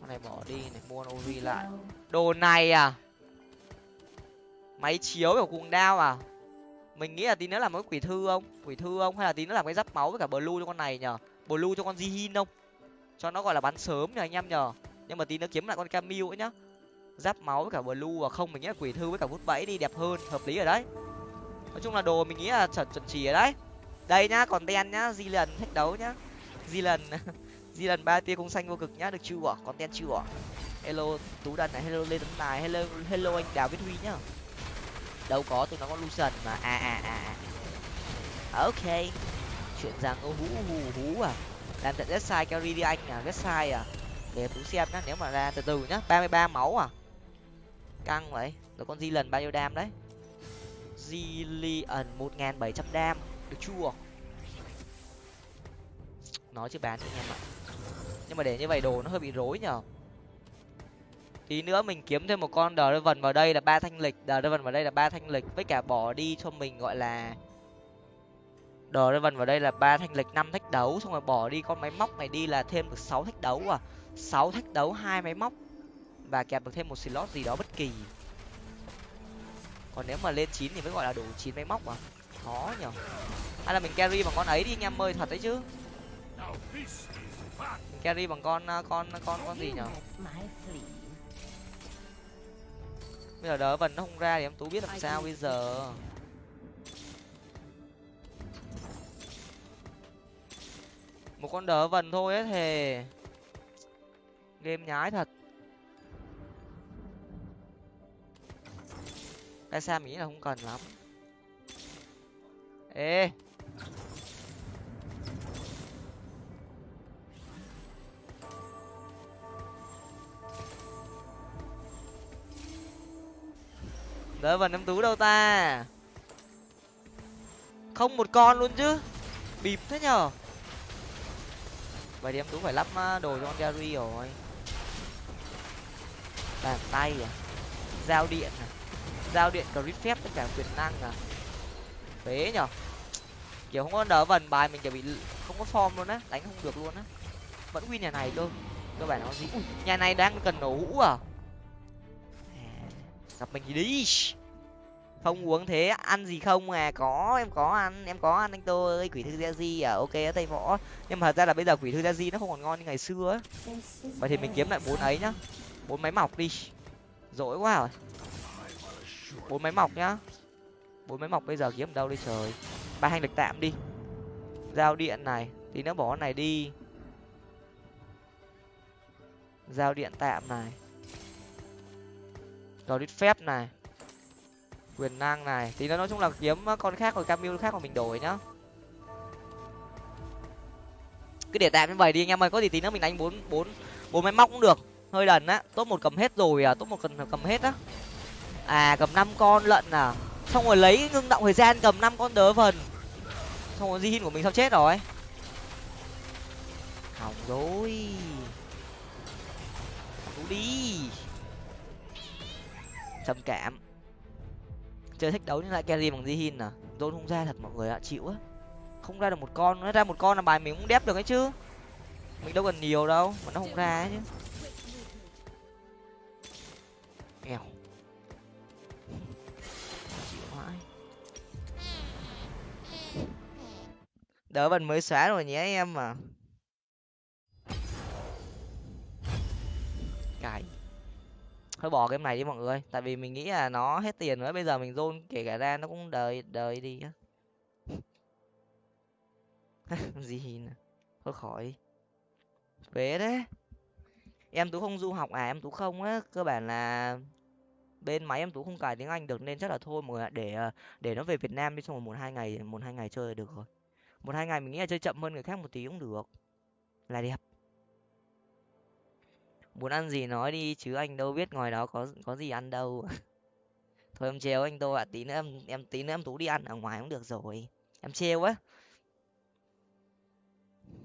Con này bỏ đi này, mua ori lại. Đồ này à? Máy chiếu của cùng đao à? Mình nghĩ là tí nữa làm cái quỷ thư không? Quỷ thư không? Hay là tí nữa làm cái giáp máu với cả blue cho con này nhở blue cho con jihin không? Cho nó gọi là bắn sớm nhờ anh em nhờ. Nhưng mà tí nữa kiếm lại con camille ấy nhá. Giáp máu với cả blue và không, mình nghĩ là quỷ thư với cả vút bẫy đi, đẹp hơn, hợp lý ở đấy nói chung là đồ mình nghĩ là chuẩn chuẩn chỉ ở đấy. Đây nhá, còn đen nhá, di lần, thách đấu nhá. Di lần di lần ba tia cung xanh vô cực nhá, được chưa? Còn đen chưa? Hello, tú đần này, hello lê tấn tài, hello hello anh đào viết huy nhá. Đâu có, tụi nó có lucian mà. À à à à. Ok. Chuyện rằng ô, hú hú hú à. Làm tận rất sai carry đi anh à rất sai à. Để tú xem nhá, nếu mà ra từ từ nhá. Ba mươi ba máu à. Căng vậy. Rồi con di lần bao nhiêu đam đấy? Zillion, một nghìn bảy trăm đam, được chưa nói chứ bán cho anh em ạ. Nhưng mà để như vậy đồ nó hơi bị rối nhở. Tí nữa mình kiếm thêm một con đờ vần vào đây là ba thanh lịch à, đờ vần vào đây là ba thanh lịch, với cả bỏ đi cho mình gọi là đờ vần vào đây là ba thanh lịch, năm thách đấu, xong rồi bỏ đi con máy móc này đi là thêm được sáu thách đấu à. Sáu thách đấu, hai máy móc, và kẹp được thêm một slot gì đó bất kỳ còn nếu mà lên chín thì mới gọi là đủ chín máy móc mà khó nhở hay là mình carry bằng con ấy đi anh em ơi thật đấy chứ. Mình carry bằng con con con con gì nhở bây giờ đỡ vần nó không ra thì em tú biết làm sao bây giờ. Một con đỡ vần thôi ấy thề. Game nhái thật cái sao mình nghĩ là không cần lắm ê! Đỡ vần em tú đâu ta? Không một con luôn chứ? Bịp thế nhở? Vậy thì em tú phải lắp à, đồ cho con gary rồi. Bàn tay à? Dao điện à? Giao điện crit phép tất cả quyền năng à? Phế nhở? Kiểu không có đỡ vần bài mình kiểu bị không có form luôn á đánh không được luôn á. Vẫn win nhà này cơ cơ bản nó gì? Ui, nhà này đang cần nổ hũ à? à? Gặp mình thì đi. Không uống thế ăn gì không à? Có em có ăn em có ăn anh tôi ơi quỷ thư gia di à? Ok ở tây võ. Nhưng mà thật ra là bây giờ quỷ thư gia di nó không còn ngon như ngày xưa á. Vậy thì mình kiếm lại bốn ấy nhá. Bốn máy mọc đi. Dỗi quá rồi bốn máy mọc nhá. Bốn máy mọc bây giờ kiếm đâu đi trời? Ba hành lịch tạm đi. Giao điện này thì nó bỏ này đi. Giao điện tạm này. Rồi đít phép này. Quyền năng này. Thì nó nói chung là kiếm con khác rồi, camille khác mà mình đổi nhá. Cứ để tạm như vậy đi anh em ơi, có gì tí nữa mình đánh bốn bốn bốn máy móc cũng được. Hơi đần á top một cầm hết rồi à top một cần cầm hết á à cầm năm con lận à? Xong rồi lấy ngưng động thời gian cầm năm con đớ vần xong rồi di của mình sao chết rồi. Hỏng rồi. Đủ đi. Trầm cảm. Chơi thích đấu nhưng lại carry bằng di à? Dôn không ra thật, mọi người ạ, chịu á. Không ra được một con nó ra một con là bài mình cũng đép được ấy chứ. Mình đâu cần nhiều đâu, mà nó không ra ấy chứ. Đỡ mình mới xóa rồi nhé em mà cái. Thôi bỏ game này đi mọi người, tại vì mình nghĩ là nó hết tiền nữa bây giờ mình zone kể cả ra nó cũng đời đời đi á. Gì nè, thôi khỏi về đấy em tú không du học à? Em tú không á, cơ bản là bên máy em tú không cài tiếng anh được nên chắc là thôi mọi người để ờ, để nó về việt nam đi, xong rồi một hai ngày, một hai ngày chơi được rồi một hai ngày mình nghĩ là chơi chậm hơn người khác một tí cũng được. Là đẹp. Muốn ăn gì nói đi chứ anh đâu biết ngoài đó có có gì ăn đâu. Thôi em treo anh tô ạ tí nữa em em tí nữa em tú đi ăn ở ngoài cũng được rồi. Em treo á.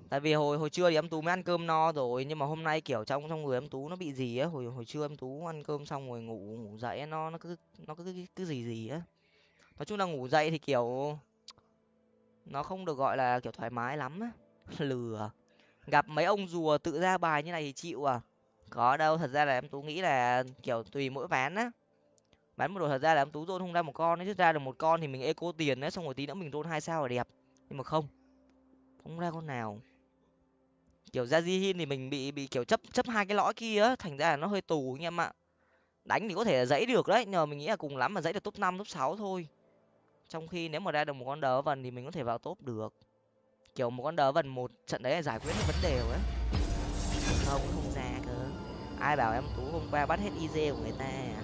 Tại vì hồi hồi trưa thì em tú mới ăn cơm no rồi nhưng mà hôm nay kiểu trong trong người em tú nó bị gì á hồi hồi trưa em tú ăn cơm xong rồi ngủ ngủ dậy nó nó cứ nó cứ cứ, cứ gì gì á. Nói chung là ngủ dậy thì kiểu nó không được gọi là kiểu thoải mái lắm á. Lừa. Gặp mấy ông rùa tự ra bài như này thì chịu à? Có đâu, thật ra là em tú nghĩ là, kiểu, tùy mỗi ván á. Bán một đồ thật ra là em tú dôn không ra một con chứ ra được một con thì mình eco tiền đấy xong rồi tí nữa mình dôn hai sao là đẹp. Nhưng mà không. Không ra con nào. Kiểu ra di hin thì mình bị bị kiểu chấp chấp hai cái lõi kia á, thành ra là nó hơi tù anh em ạ. Đánh thì có thể là dãy được đấy nhưng mà mình nghĩ là cùng lắm mà dãy được top năm, top sáu thôi trong khi nếu mà ra được một con đỡ vần thì mình có thể vào top được. Kiểu một con đỡ vần một trận đấy là giải quyết được vấn đề rồi không không ra cơ. Ai bảo em tú hôm qua bắt hết iz của người ta à?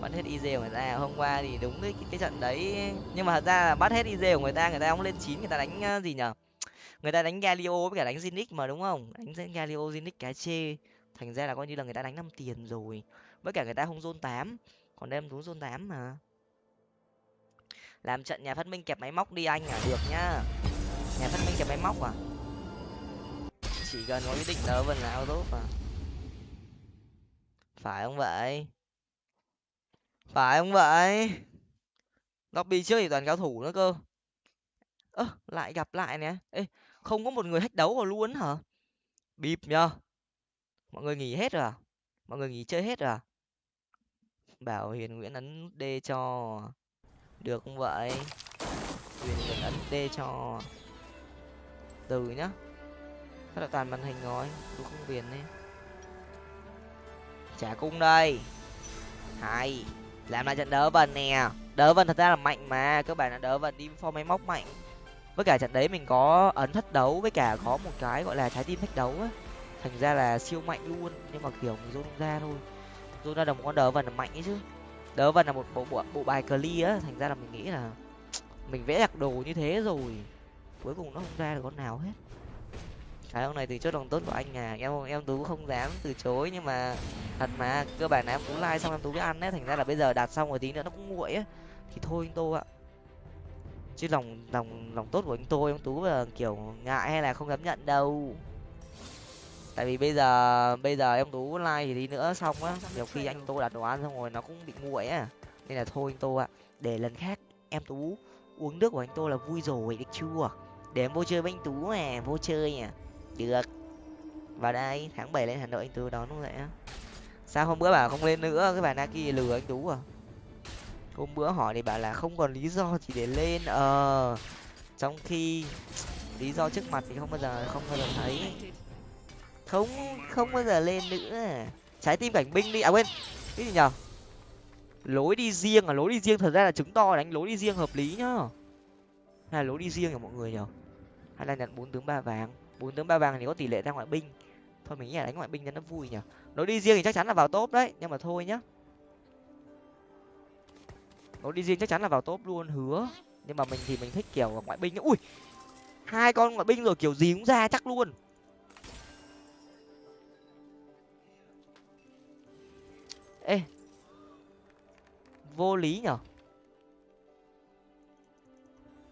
bắt hết iz của người ta, hôm qua thì đúng cái cái trận đấy. Nhưng mà thật ra là bắt hết iz của người ta người ta không lên chín, người ta đánh ờ, gì nhở? Người ta đánh galio với cả đánh zinix mà, đúng không? Đánh galio zinix cái chê. Thành ra là coi như là người ta đánh năm tiền rồi. Với cả người ta không zone tám, còn đem tú zone tám mà làm trận nhà phát minh kẹp máy móc đi anh à được nhá. Nhà phát minh kẹp máy móc à? Chỉ cần có ý định đỡ vần là tốt mà. Phải không vậy? Phải không vậy? Lobby trước thì toàn cao thủ nữa cơ. Ơ, lại gặp lại nè. Ê, không có một người hách đấu vào luôn hả? Bịp nhờ. Mọi người nghỉ hết rồi à? Mọi người nghỉ chơi hết rồi à? Bảo hiền nguyễn ấn d cho được không vậy? Huyền nguyễn ấn d cho từ nhá. Rất là toàn màn hình rồi tôi không viền đi trả cung đây. Hay, làm lại trận đỡ vần nè. Đỡ vần thật ra là mạnh mà các bạn là đỡ vần đi form máy móc mạnh. Với cả trận đấy mình có ấn thất đấu, với cả có một cái gọi là trái tim thách đấu á. Thành ra là siêu mạnh luôn, nhưng mà kiểu mình rôn ra thôi. Rôn ra đồng con đỡ vần là mạnh ấy chứ đỡ vần là một bộ bộ, bộ bài clear á thành ra là mình nghĩ là mình vẽ đặc đồ như thế rồi cuối cùng nó không ra được con nào hết. Cái ông này từ chốt lòng tốt của anh à em em tú không dám từ chối nhưng mà thật mà cơ bản là em tú like xong em tú biết ăn đấy thành ra là bây giờ đạt xong rồi tí nữa nó cũng nguội á. Thì thôi anh tô ạ. Chứ lòng lòng lòng tốt của anh tô em tú là kiểu ngại hay là không dám nhận đâu tại vì bây giờ bây giờ em tú like thì đi nữa xong á nhiều khi anh tô đặt đồ ăn xong rồi nó cũng bị nguội á. Nên là thôi anh tô ạ để lần khác em tú uống nước của anh tô là vui rồi được chưa? Để em vô chơi với anh tú nè, vô chơi à. Được. Vào đây tháng bảy lên hà nội anh tú đón luôn vậy á. Sao hôm bữa bảo không lên nữa? Cái bà naki lừa anh tú à? Hôm bữa hỏi thì bảo là không còn lý do chỉ để lên ờ. Trong khi lý do trước mặt thì không bao giờ không bao giờ thấy không không bao giờ lên nữa. Trái tim cảnh binh đi. À quên. Cái gì nhở? Lối đi riêng à? Lối đi riêng thật ra là chứng to, đánh lối đi riêng hợp lý nhá. Hay là lối đi riêng của mọi người nhở? Hay là nhận bốn tướng ba vàng? Bốn tướng ba vàng thì có tỷ lệ ra ngoại binh. Thôi mình nghĩ là đánh ngoại binh cho nó vui nhở. Lối đi riêng thì chắc chắn là vào top đấy, nhưng mà thôi nhá. Lối đi riêng chắc chắn là vào top luôn, hứa. Nhưng mà mình thì mình thích kiểu ngoại binh ui, hai con ngoại binh rồi, kiểu gì cũng ra chắc luôn. Ê. Vô lý nhở?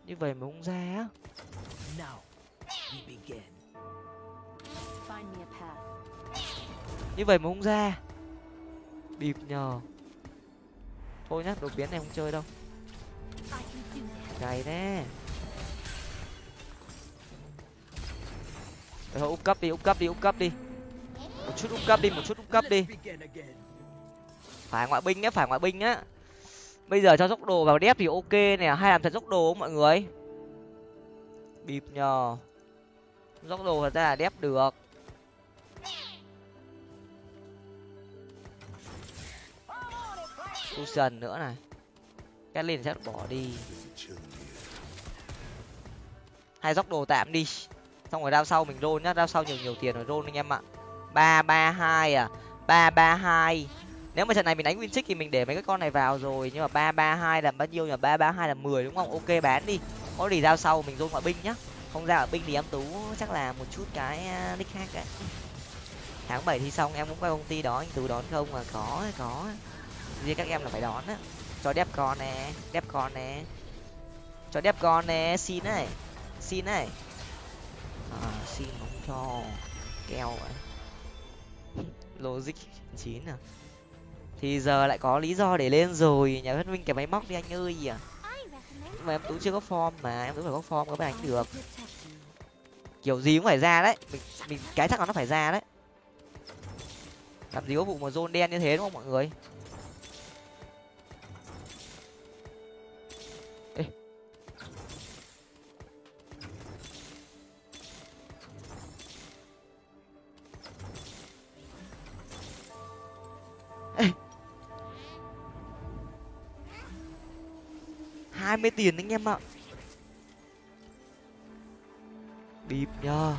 Như vậy mà không ra á. Như vậy mà không ra. Bịp nhờ. Thôi nhá đột biến này không chơi đâu. Cày thế. Thôi úp cấp đi úp cấp đi úp cấp đi. Một chút úp cấp đi một chút úp cấp đi phải ngoại binh nhá, phải ngoại binh nhá. Bây giờ cho dốc đồ vào đép thì ok nè hay làm thật dốc đồ không mọi người? Bịp nhờ. Dốc đồ thật ra là đép được. Susan nữa này. Catlin sẽ bỏ đi. Hay dốc đồ tạm đi. Xong rồi đao sau mình roll nhá, đao sau nhiều nhiều tiền rồi roll anh em ạ. Ba ba hai à. Ba ba hai nếu mà trận này mình đánh win thì mình để mấy cái con này vào rồi nhưng mà ba ba hai là bao nhiêu nhỉ? ba ba hai là mười đúng không? Ok bán đi. Có gì giao sau mình dôn ngoại binh nhá. Không ra ở binh thì em tú chắc là một chút cái nick khác đấy. Tháng bảy thi xong em cũng qua công ty đó anh tú đón không mà có có. Riêng các em là phải đón á. Cho đẹp con nè đẹp con nè. Cho đẹp con nè xin này xin này. À, xin không cho keo vậy logic chín à? Thì giờ lại có lý do để lên rồi. Nhà phát minh cái máy móc đi anh ơi. À nhưng mà em tú chưa có form mà, em tú phải có form có mới đánh được. Kiểu gì cũng phải ra đấy. Mình mình, cái chắc là nó phải ra đấy. Làm gì có vụ mà zone đen như thế đúng không mọi người? Hai mươi tiền anh em ạ. Bịp nhờ.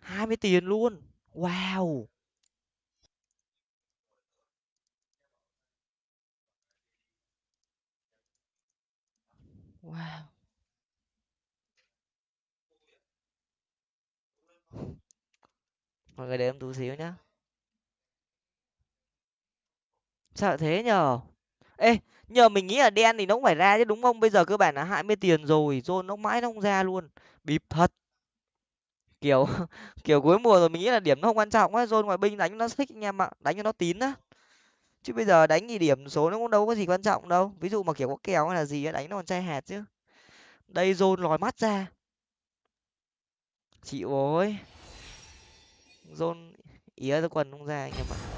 hai mươi tiền luôn. Wow. Wow. Mọi người để em tú xíu nhá. Sao lại thế nhờ. Ê, nhờ mình nghĩ là đen thì nó cũng phải ra chứ, đúng không? Bây giờ cơ bản là hai mươi tiền rồi rồi nó mãi nó không ra luôn. Bịp thật. Kiểu kiểu cuối mùa rồi mình nghĩ là điểm nó không quan trọng á rồi ngoại binh đánh nó thích anh em ạ, đánh cho nó tín á. Chứ bây giờ đánh thì điểm số nó cũng đâu có gì quan trọng đâu. Ví dụ mà kiểu có kèo hay là gì á, đánh nó còn chai hạt chứ. Đây rôn lòi mắt ra. Chịu ôi rôn ý ra quần không ra anh em ạ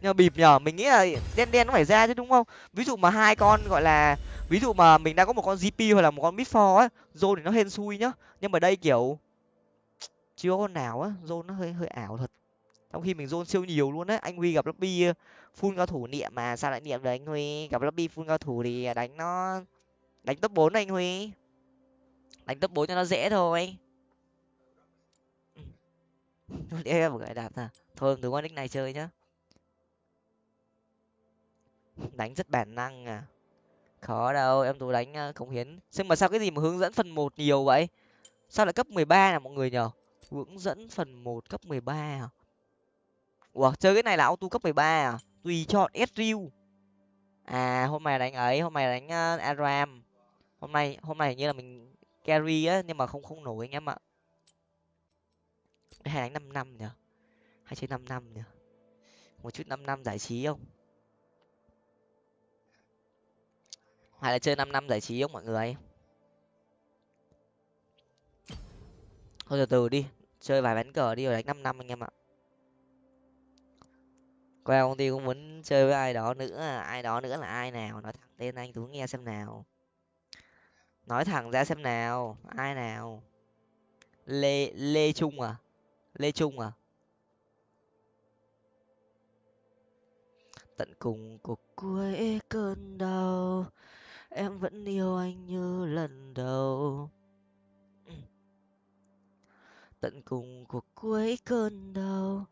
nhờ, bịp nhờ. Mình nghĩ là đen đen nó phải ra chứ, đúng không? Ví dụ mà hai con, gọi là, ví dụ mà mình đang có một con gp hoặc là một con mid for á, zone thì nó hên xui nhá. Nhưng mà đây kiểu, chưa con nào á, zone nó hơi hơi ảo thật. Trong khi mình zone siêu nhiều luôn đấy anh huy gặp lobby full cao thủ niệm mà, sao lại niệm được anh huy? Gặp lobby full cao thủ thì đánh nó, đánh top bốn anh huy. Đánh top bốn cho nó dễ thôi. Em một cái đạp à thôi từ con nick này chơi nhá đánh rất bản năng à? Khó đâu em tú đánh cống hiến. Nhưng mà sao cái gì mà hướng dẫn phần một nhiều vậy? Sao lại cấp mười ba là mọi người nhở hướng dẫn phần một cấp mười ba à? Ủa chơi cái này là auto cấp mười ba à? Tùy chọn Ezreal à hôm nay đánh ấy hôm nay đánh uh, aram. Hôm nay hôm nay như là mình carry á nhưng mà không không nổi anh em ạ. Hay đánh năm năm nhở hay chơi năm năm nhở một chút năm năm giải trí không? Hay là chơi năm năm giải trí không mọi người? Thôi từ từ đi, chơi vài ván cờ đi rồi đánh năm năm anh em ạ. Qua công ty cũng muốn chơi với ai đó nữa, ai đó nữa là ai nào? Nói thẳng tên anh tú nghe xem nào. Nói thẳng ra xem nào, ai nào? Lê lê trung à? Lê trung à? Tận cùng cuộc cuối cơn đau em vẫn yêu anh như lần đầu. Tận cùng cuộc cuối cơn đau,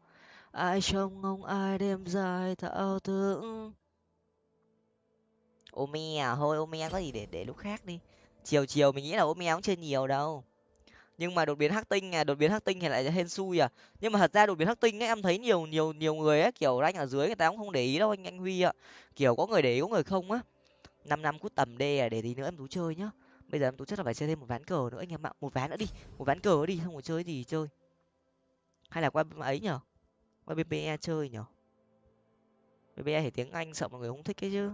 ai trông ông ai đêm dài thao thức. Omi à thôi ome có gì để để lúc khác đi. Chiều chiều mình nghĩ là ome cũng chơi nhiều đâu. Nhưng mà đột biến hắc tinh à đột biến hắc tinh thì lại hên xui à. Nhưng mà thật ra đột biến hắc tinh ấy, em thấy nhiều nhiều nhiều người ấy, kiểu rank ở dưới người ta cũng không để ý đâu anh anh huy ạ. Kiểu có người để ý, có người không á năm năm cút tầm đê à để tí nữa em tú chơi nhá. Bây giờ em tú chắc là phải chơi thêm một ván cờ nữa anh em ạ. Một ván nữa đi, một ván cờ đi, không có chơi gì chơi. Hay là qua ấy nhở? Qua bpe chơi nhở? Bpe thì tiếng anh sợ mọi người không thích cái chứ.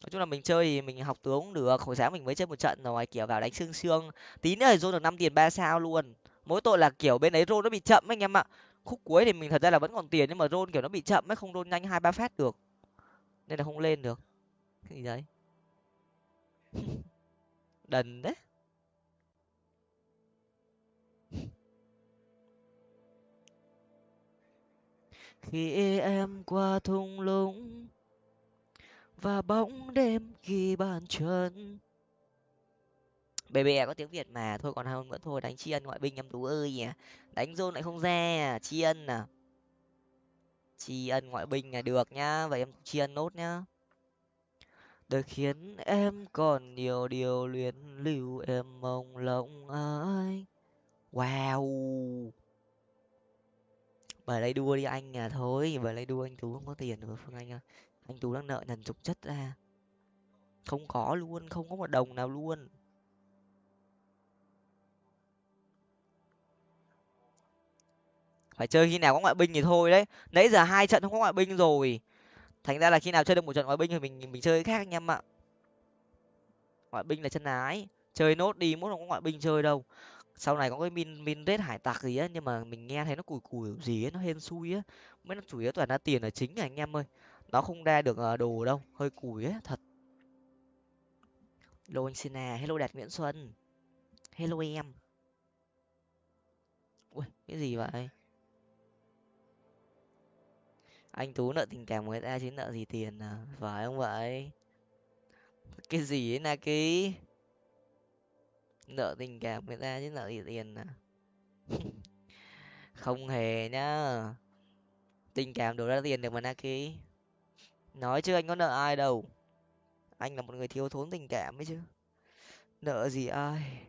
Nói chung là mình chơi thì mình học tướng cũng được, hồi sáng mình mới chơi một trận rồi, kiểu vào đánh xương xương. Tí nữa thì được năm tiền ba sao luôn. Mỗi tội là, kiểu, bên ấy rôn nó bị chậm anh em ạ. Khúc cuối thì mình thật ra là vẫn còn tiền nhưng mà rôn kiểu, nó bị chậm ấy, không rôn nhanh hai ba phát được. Nên là không lên được cái gì đấy đần đấy. Khi em qua thung lũng và bóng đêm khi bàn chân. Bbe có tiếng việt mà, thôi còn hơn nữa thôi, đánh tri ân ngoại binh em tú ơi nhỉ. Đánh rôn lại không ra tri ân à. Tri ân ngoại binh là được nhá, vậy em tri ân nốt nhá đời khiến em còn nhiều điều luyến lưu, em mong lòng ai wow. Bởi lấy đua đi anh à thôi bởi lấy đua anh tú không có tiền rồi, phương anh à. Anh tú đang nợ nần chục chất ra. Không có luôn, không có một đồng nào luôn. Phải chơi khi nào có ngoại binh thì thôi đấy. Nãy giờ hai trận không có ngoại binh rồi thành ra là khi nào chơi được một trận ngoại binh thì mình mình chơi khác anh em ạ. Ngoại binh là chân ái, chơi nốt đi muốn không có ngoại binh chơi đâu. Sau này có cái min min rết hải tặc gì á, nhưng mà mình nghe thấy nó cùi cùi gì ấy nó hên xui á. Mới nó chủ yếu toàn ra tiền là chính à anh em ơi. Nó không ra được ờ, đồ đâu, hơi cùi á, thật. Hello anh sina, hello đạt nguyễn xuân. Hello em. Ui, cái gì vậy? Anh tú nợ tình cảm người ta chứ nợ gì tiền à? Phải không vậy? Cái gì ấy na ký nợ tình cảm người ta chứ nợ gì tiền à? Không hề nhá. Tình cảm đổ ra tiền được mà na ký nói chứ anh có nợ ai đâu. Anh là một người thiếu thốn tình cảm ấy chứ. Nợ gì ai?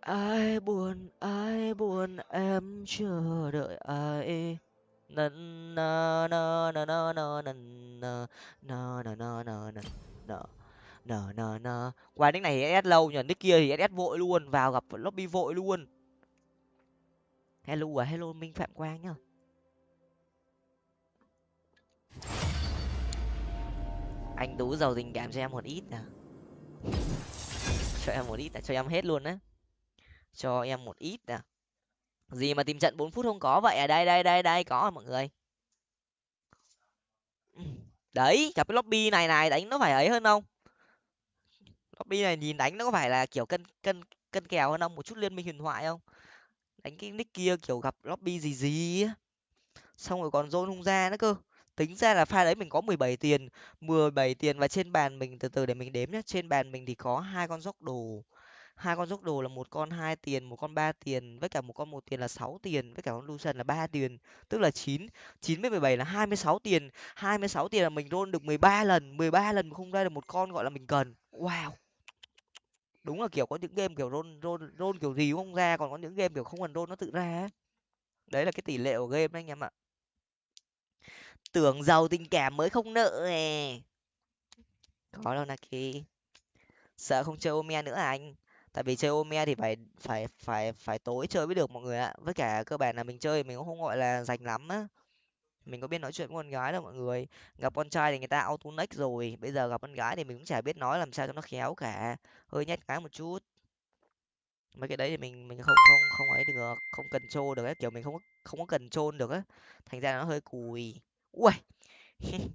Ai buồn ai buồn em chờ đợi ai? Na na na na na na na na na na na na na na nờ nờ nờ qua nick này thì ss lâu nhờ nick kia thì ss vội luôn vào gặp lobby vội luôn hello à hello minh phạm quang nhá anh tú giàu tình cảm cho em một ít nè cho em một ít à cho em hết luôn á cho em một ít nè gì mà tìm trận bốn phút không có vậy à? Đây đây đây đây, có mọi người. Đấy, gặp cái lobby này này, đánh nó phải ấy hơn không? Lobby này nhìn đánh nó có phải là kiểu cân cân cân kèo hơn không? Một chút liên minh huyền thoại không? Đánh cái nick kia kiểu gặp lobby gì gì á xong rồi còn zone không ra nữa cơ. Tính ra là pha đấy mình có mười bảy tiền, mười bảy tiền và trên bàn mình, từ từ để mình đếm nhé trên bàn mình thì có hai con dốc đồ hai con dốc đồ là một con hai tiền, một con ba tiền, với cả một con một tiền là sáu tiền, với cả con lucian là ba tiền, tức là chín chín với mười bảy là hai mươi sáu tiền. hai mươi sáu tiền là mình roll được mười ba lần, mười ba lần mà không ra được một con gọi là mình cần. Wow! Đúng là kiểu có những game kiểu roll roll roll kiểu gì cũng không ra, còn có những game kiểu không cần roll nó tự ra đấy là cái tỷ lệ của game đấy anh em ạ. Tưởng giàu tình cảm mới không nợ nè. Có đâu naki. Sợ không chơi ôm nữa à anh? Tại vì chơi ome thì phải phải phải phải tối chơi mới được mọi người ạ. Với cả cơ bản là mình chơi mình cũng không gọi là dành lắm á. Mình có biết nói chuyện với con gái đâu mọi người. Gặp con trai thì người ta auto next rồi. Bây giờ gặp con gái thì mình cũng chả biết nói làm sao cho nó khéo cả. Hơi nhát cái một chút. Mấy cái đấy thì mình mình không không không ấy được. Không cần trôn được ấy. Kiểu mình không không có cần trôn được á. Thành ra nó hơi cùi. Ui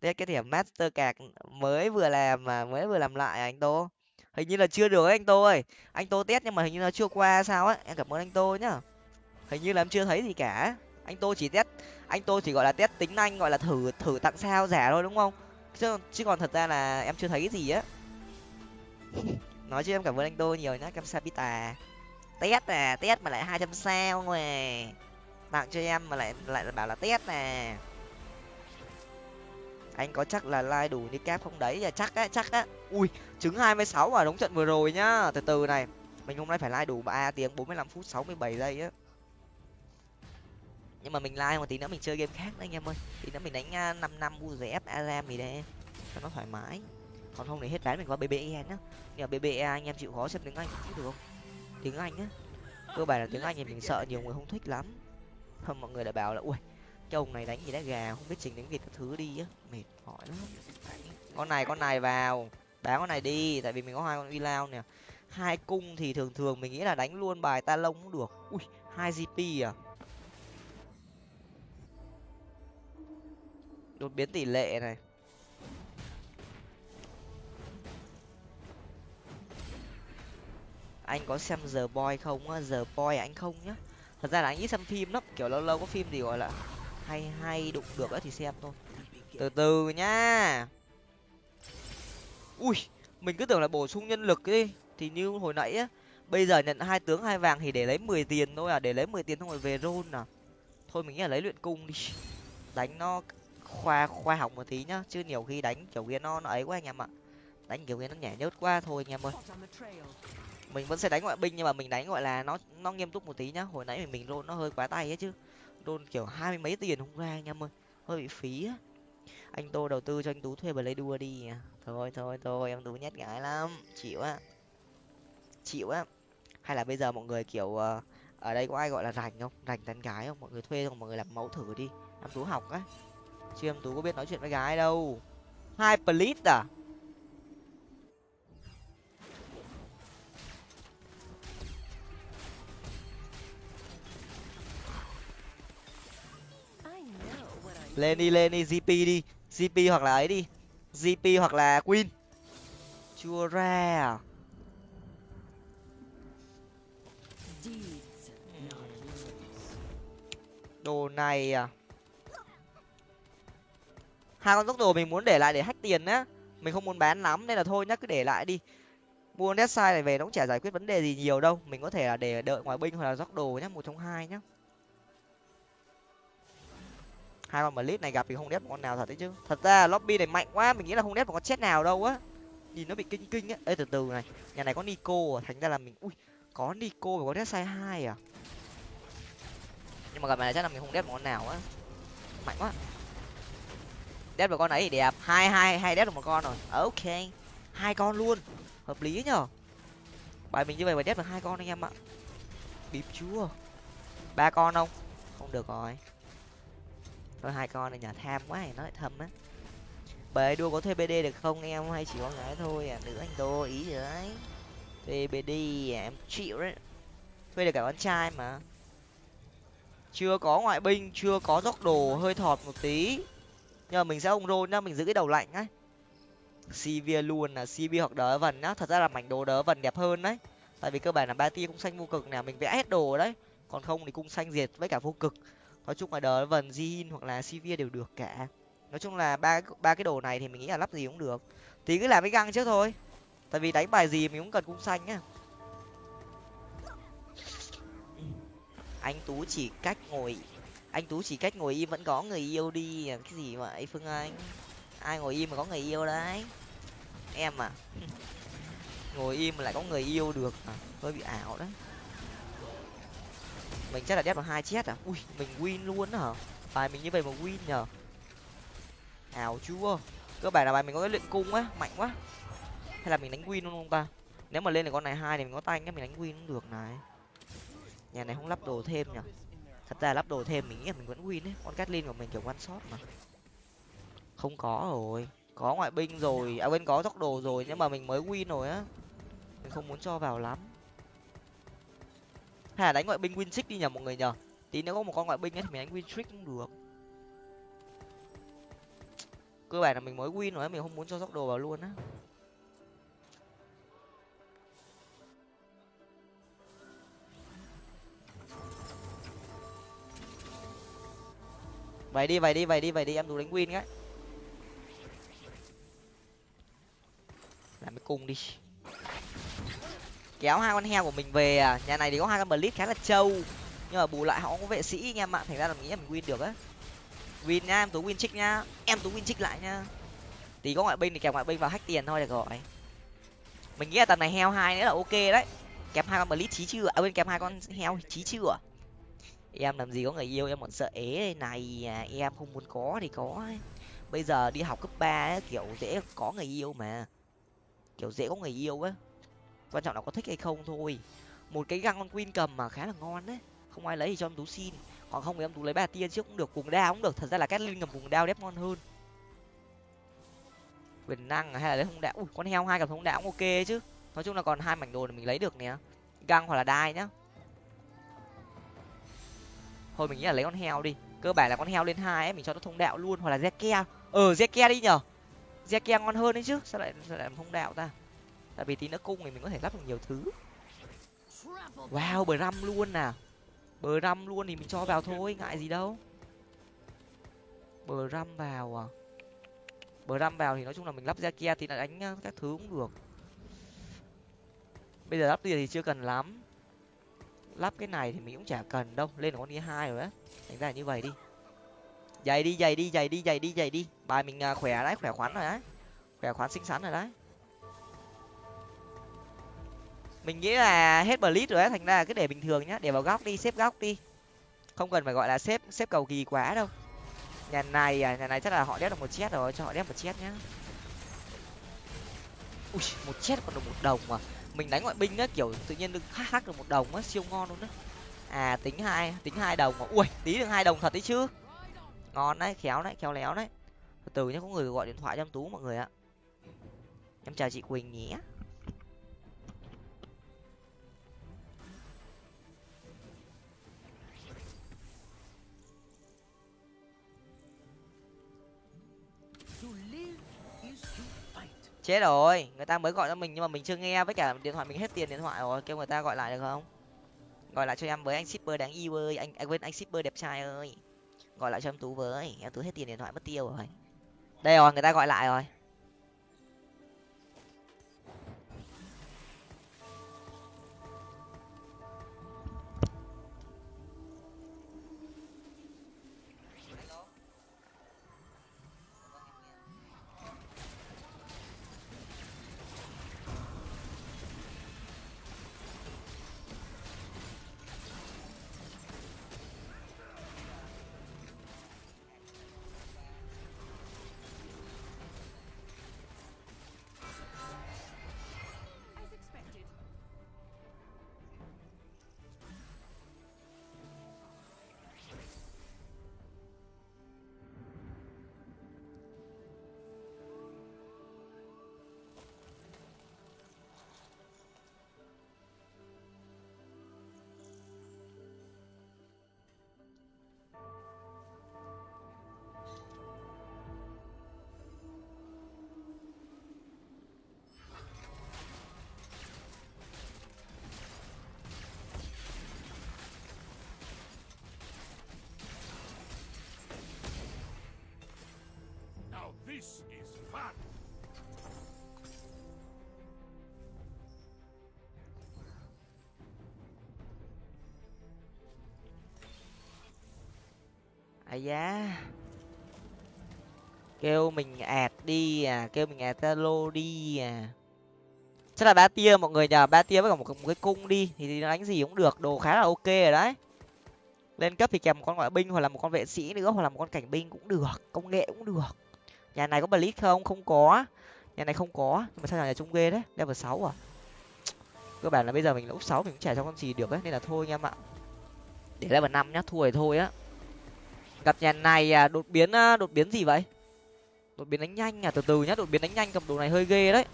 thế cái điểm master cạc mới vừa làm mà mới vừa làm lại à, anh tô hình như là chưa được ấy, anh tô ơi. Anh tô test nhưng mà hình như là chưa qua sao á em cảm ơn anh tô nhá. Hình như là em chưa thấy gì cả. Anh tô chỉ test anh tô chỉ gọi là test tính anh gọi là thử thử tặng sao giả thôi đúng không? Chứ chứ còn thật ra là em chưa thấy cái gì á. Nói chứ em cảm ơn anh tô nhiều nhá cam sapita test à test mà lại hai trăm sao mà. Tặng cho em mà lại lại bảo là test à anh có chắc là like đủ đi kép không đấy? Là chắc á chắc á. Ui trứng hai mươi sáu ở đúng trận vừa rồi nhá. Từ từ này mình hôm nay phải like đủ ba tiếng bốn mươi lăm phút sáu mươi bảy giây á. Nhưng mà mình like một tí nữa mình chơi game khác đấy anh em ơi. Tí nữa mình đánh à, năm năm uzf aram gì đây cho nó thoải mái. Còn không thì hết bán mình qua bbe nhá. Nhưng mà bbe anh em chịu khó xem tiếng anh cũng được. Không tiếng anh á. Cơ bản là tiếng anh thì mình sợ nhiều người không thích lắm. Không mọi người đã bảo là ui cái ông này đánh gì đá gà, không biết trình đánh việt các thứ đi á. Mệt mỏi lắm. Con này con này vào. Bán con này đi, tại vì mình có hai con uy lao nè. Hai cung thì thường thường mình nghĩ là đánh luôn bài ta lông cũng được. Ui, hai gp à. Đột biến tỷ lệ này. Anh có xem giờ boy không á? Giờ boy anh không nhá. Thật ra là anh ít xem phim lắm. Kiểu lâu lâu có phim gì gọi là hay hay đụng được á thì xem thôi. Từ từ nhá. Ui, mình cứ tưởng là bổ sung nhân lực đi. Thì như hồi nãy á, bây giờ nhận hai tướng hai vàng thì để lấy mười tiền thôi à để lấy mười tiền xong rồi về rôn à. Thôi mình nghĩ là lấy luyện cung đi. Đánh nó khoa khoa học một tí nhá, chứ nhiều khi đánh kiểu kia nó nó ấy quá anh em ạ. Đánh kiểu kia nó nhảy nhớt quá thôi anh em ơi. Mình vẫn sẽ đánh ngoại binh nhưng mà mình đánh gọi là nó nó nghiêm túc một tí nhá. Hồi nãy mình mình rôn nó hơi quá tay ấy chứ tôn kiểu hai mươi mấy tiền không ra anh em ơi. Hơi bị phí á. Anh tô đầu tư cho anh tú thuê bờ lấy đua đi thôi thôi thôi em tú nhét gái lắm. Chịu á. Chịu á. Hay là bây giờ mọi người kiểu uh, ở đây có ai gọi là rành không? Rành tán gái không? Mọi người thuê không mọi người làm mẫu thử đi. Em tú học á. Chứ em tú có biết nói chuyện với gái đâu. Hai plit à? Lên đi lên đi. Gp đi gp hoặc là ấy đi. Gp hoặc là queen. Chưa ra. À? đồ này à. Hai con tốc đồ mình muốn để lại để hách tiền á. Mình không muốn bán lắm nên là thôi nhá, cứ để lại đi. Mua dead side này về nó cũng chả giải quyết vấn đề gì nhiều đâu. Mình có thể là để đợi ngoài binh hoặc là dốc đồ nhá, một trong hai nhá hai con blitz này gặp thì không đép một con nào thật đấy chứ. Thật ra lobby này mạnh quá, mình nghĩ là không đép một con chết nào đâu á. Nhìn nó bị kinh kinh á. Ê, từ từ này. Nhà này có nico à. Thành ra là mình ui, có nico và có đép sai hai à? Nhưng mà gặp này chắc là mình không đép một con nào á. Mạnh quá. Đép được con ấy thì đẹp. Hai hai hai đép được một con rồi. Ok. Hai con luôn. Hợp lý nhở? Bài mình như vậy mà đép được hai con anh em ạ. Bịp chúa ba con không? Không được rồi thôi hai con này nhà tham quá này nói thâm á. Bề đua có thuê bd được không em? Hay chỉ có gái thôi à? Nữ anh đô ý rồi đấy? Thuê bd à, em chịu đấy. Thuê được cả con trai mà. Chưa có ngoại binh chưa có dốc đồ hơi thọt một tí. Nhưng mà mình sẽ ông rôn nhá mình giữ cái đầu lạnh ấy cv luôn là cv hoặc đỡ vần nhá. Thật ra là mảnh đồ đỡ vần đẹp hơn đấy. Tại vì cơ bản là ba tia cũng xanh vô cực nè mình vẽ hết đồ đấy. Còn không thì cung xanh diệt với cả vô cực nói chung là đỡ vần Zin hoặc là Sivir đều được cả. Nói chung là ba ba cái đồ này thì mình nghĩ là lắp gì cũng được. Thì cứ làm cái găng trước thôi. Tại vì đánh bài gì mình cũng cần cung xanh nhá. anh tú chỉ cách ngồi, anh tú chỉ cách ngồi im vẫn có người yêu đi. À, cái gì vậy phương anh? Ai ngồi im mà có người yêu đấy? Em à? Ngồi im mà lại có người yêu được à hơi bị ảo đấy mình chắc là đép vào hai chết à? Ui, mình win luôn hả? Bài mình như vậy mà win nhở ảo chúa. Cơ bản là bài mình có cái luyện cung á, mạnh quá. Hay là mình đánh win luôn không ta? Nếu mà lên được con này hai thì mình có tay cái mình đánh win cũng được này. Nhà này không lắp đồ thêm nhở thật ra lắp đồ thêm mình nghĩ là mình vẫn win đấy. Con Catlin của mình kiểu one shot mà. Không có rồi. Có ngoại binh rồi. À quên, có tốc đồ rồi. Nhưng mà mình mới win rồi á, mình không muốn cho vào lắm hay là đánh ngoại binh win đi nhờ mọi người nhờ. Tí nếu có một con ngoại binh ấy thì mình đánh win trick cũng được. Cơ bản là mình mới win rồi mình không muốn cho dốc đồ vào luôn á. Vậy đi vậy đi vậy đi vậy đi, em đủ đánh win cái. Làm cái cung đi kéo hai con heo của mình về à? Nhà này thì có hai con blitz khá là trâu. Nhưng mà bù lại họ có vệ sĩ anh em ạ thành ra là mình nghĩ là mình win được á. Win nhá em tú win trích nhá. Em tú win trích lại nhá. Tí có ngoại binh thì kẹp ngoại binh vào hack tiền thôi được rồi. Mình nghĩ là tầm này heo hai nữa là ok đấy. Kẹp hai con blitz trí chưa à? à Bên kẹp hai con heo trí chưa à? em làm gì có người yêu em còn sợ ế đây này à, em không muốn có thì có bây giờ đi học cấp ba kiểu dễ có người yêu mà. Kiểu dễ có người yêu á quan trọng là có thích hay không thôi. Một cái găng con queen cầm mà khá là ngon đấy. Không ai lấy thì cho em tú xin. Còn không thì em tú lấy ba tiên trước cũng được cùng đao cũng được. Thật ra là cát linh cầm cùng đao đép ngon hơn. Quyền năng à, hay là lấy hung đạo? Ui, con heo hai cầm hung đạo cũng ok chứ. Nói chung là còn hai mảnh đồ này mình lấy được nè. Găng hoặc là đai nhá. Thôi, mình nghĩ là lấy con heo đi. Cơ bản là con heo lên hai ấy, mình cho nó thông đạo luôn. Hoặc là zeke ờ zeke đi nhở? Zeke ngon hơn đấy chứ. Sao lại sao lại thông đạo ta? Tại vì tí nữa cung thì mình có thể lắp được nhiều thứ. Wow, bờ răm luôn nè bờ răm luôn thì mình cho vào thôi, ngại gì đâu. Bờ răm vào à. Bờ răm vào thì nói chung là mình lắp ra kia thì là đánh ờ, các thứ cũng được. Bây giờ lắp tiền thì chưa cần lắm. Lắp cái này thì mình cũng chả cần đâu, lên con đi hai rồi á. Thành ra như vậy đi. Dày đi dày đi dày đi dày đi dày đi. Bài mình ờ, khỏe đấy, khỏe khoắn rồi đấy. Khỏe khoắn xinh xắn rồi đấy. Mình nghĩ là hết blitz rồi á, thành ra cứ để bình thường nhá, để vào góc đi, xếp góc đi. Không cần phải gọi là xếp xếp cầu kỳ quá đâu. Nhà này à nhà này chắc là họ đép được một chết rồi, cho họ đép một chết nhá. Ui, một chết còn được một đồng mà mình đánh ngoại binh á, kiểu tự nhiên được hắc được một đồng á, siêu ngon luôn á. À tính hai tính hai đồng mà ui, tí được hai đồng thật đấy chứ. Ngon đấy, khéo đấy, khéo léo đấy. Từ từ nhá, có người gọi điện thoại cho em tú mọi người ạ. Em chào chị quỳnh nhé. Chết rồi. Người ta mới gọi cho mình nhưng mà mình chưa nghe. Với cả điện thoại mình hết tiền điện thoại rồi. Kêu người ta gọi lại được không? Gọi lại cho em với. Anh shipper đáng yêu ơi. Anh quên, anh shipper đẹp trai ơi. Gọi lại cho em tú với. Em tú hết tiền điện thoại mất tiêu rồi. Đây rồi, người ta gọi lại rồi. This is fun! À giá Kêu mình ạt đi à, kêu mình ạt lô đi à. Chắc là ba tia mọi người nhờ ba tia với cả một, một cái cung đi thì đánh gì cũng được đồ khá là ok rồi đấy. Lên cấp thì kèm một con ngoại binh hoặc là một con vệ sĩ nữa hoặc là một con cảnh binh cũng được công nghệ cũng được nhà này có blitz không? Không có. Nhà này không có. Nhưng mà sao nhà trung ghê đấy level sáu à? Cơ bản là bây giờ mình lúc sáu, mình cũng chả cho con gì được ấy. Nên là thôi anh em ạ. Để level năm nhá, thua thì thôi á. Gặp nhà này à, đột biến à, đột biến gì vậy? Đột biến đánh nhanh à? Từ từ nhá, đột biến đánh nhanh cầm đồ này hơi ghê đấy.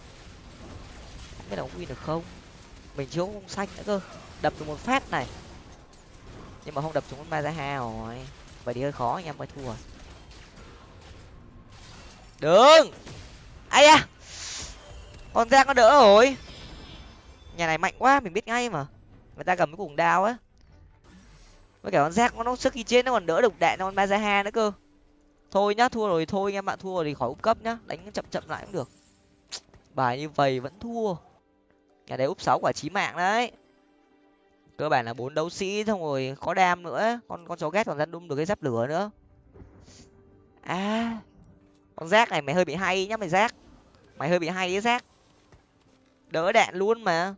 Không biết là có win được không? Mình chưa không xanh nữa cơ. Đập được một phát này. Nhưng mà không đập trúng con ma ra ha rồi. Vậy thì hơi khó anh em mới thua đừng ai à con giang nó đỡ rồi. Nhà này mạnh quá, mình biết ngay mà. Người ta cầm cái cùng đao á. Với cả con rác nó sức khi chết nó còn đỡ độc đạn con Mazaha nữa cơ. Thôi nhá, thua rồi, thôi anh em bạn thua rồi thì khỏi úp cấp nhá. Đánh chậm chậm lại cũng được. Bài như vậy vẫn thua. Nhà đấy úp sáu quả chí mạng đấy. Cơ bản là bốn đấu sĩ, xong rồi có đam nữa. Con con chó ghét còn ra đung được cái giáp lửa nữa. À con rác này mày hơi bị hay nhá, mày rác mày hơi bị hay ấy rác đỡ đạn luôn mà.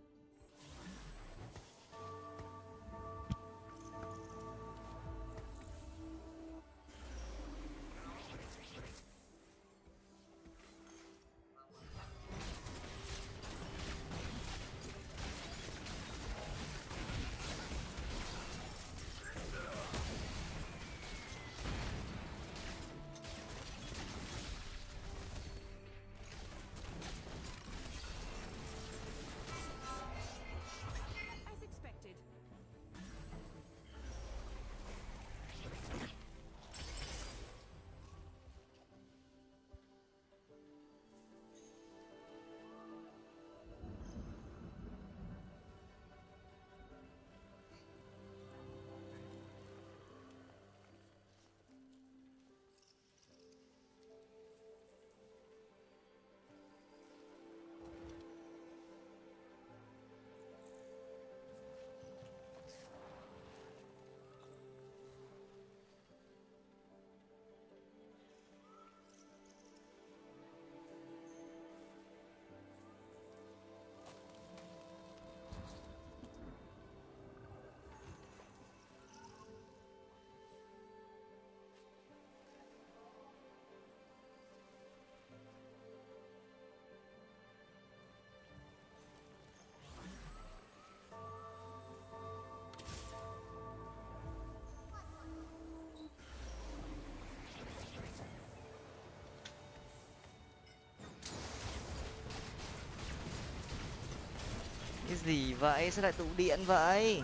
Gì vậy? Sao lại tụ điện vậy?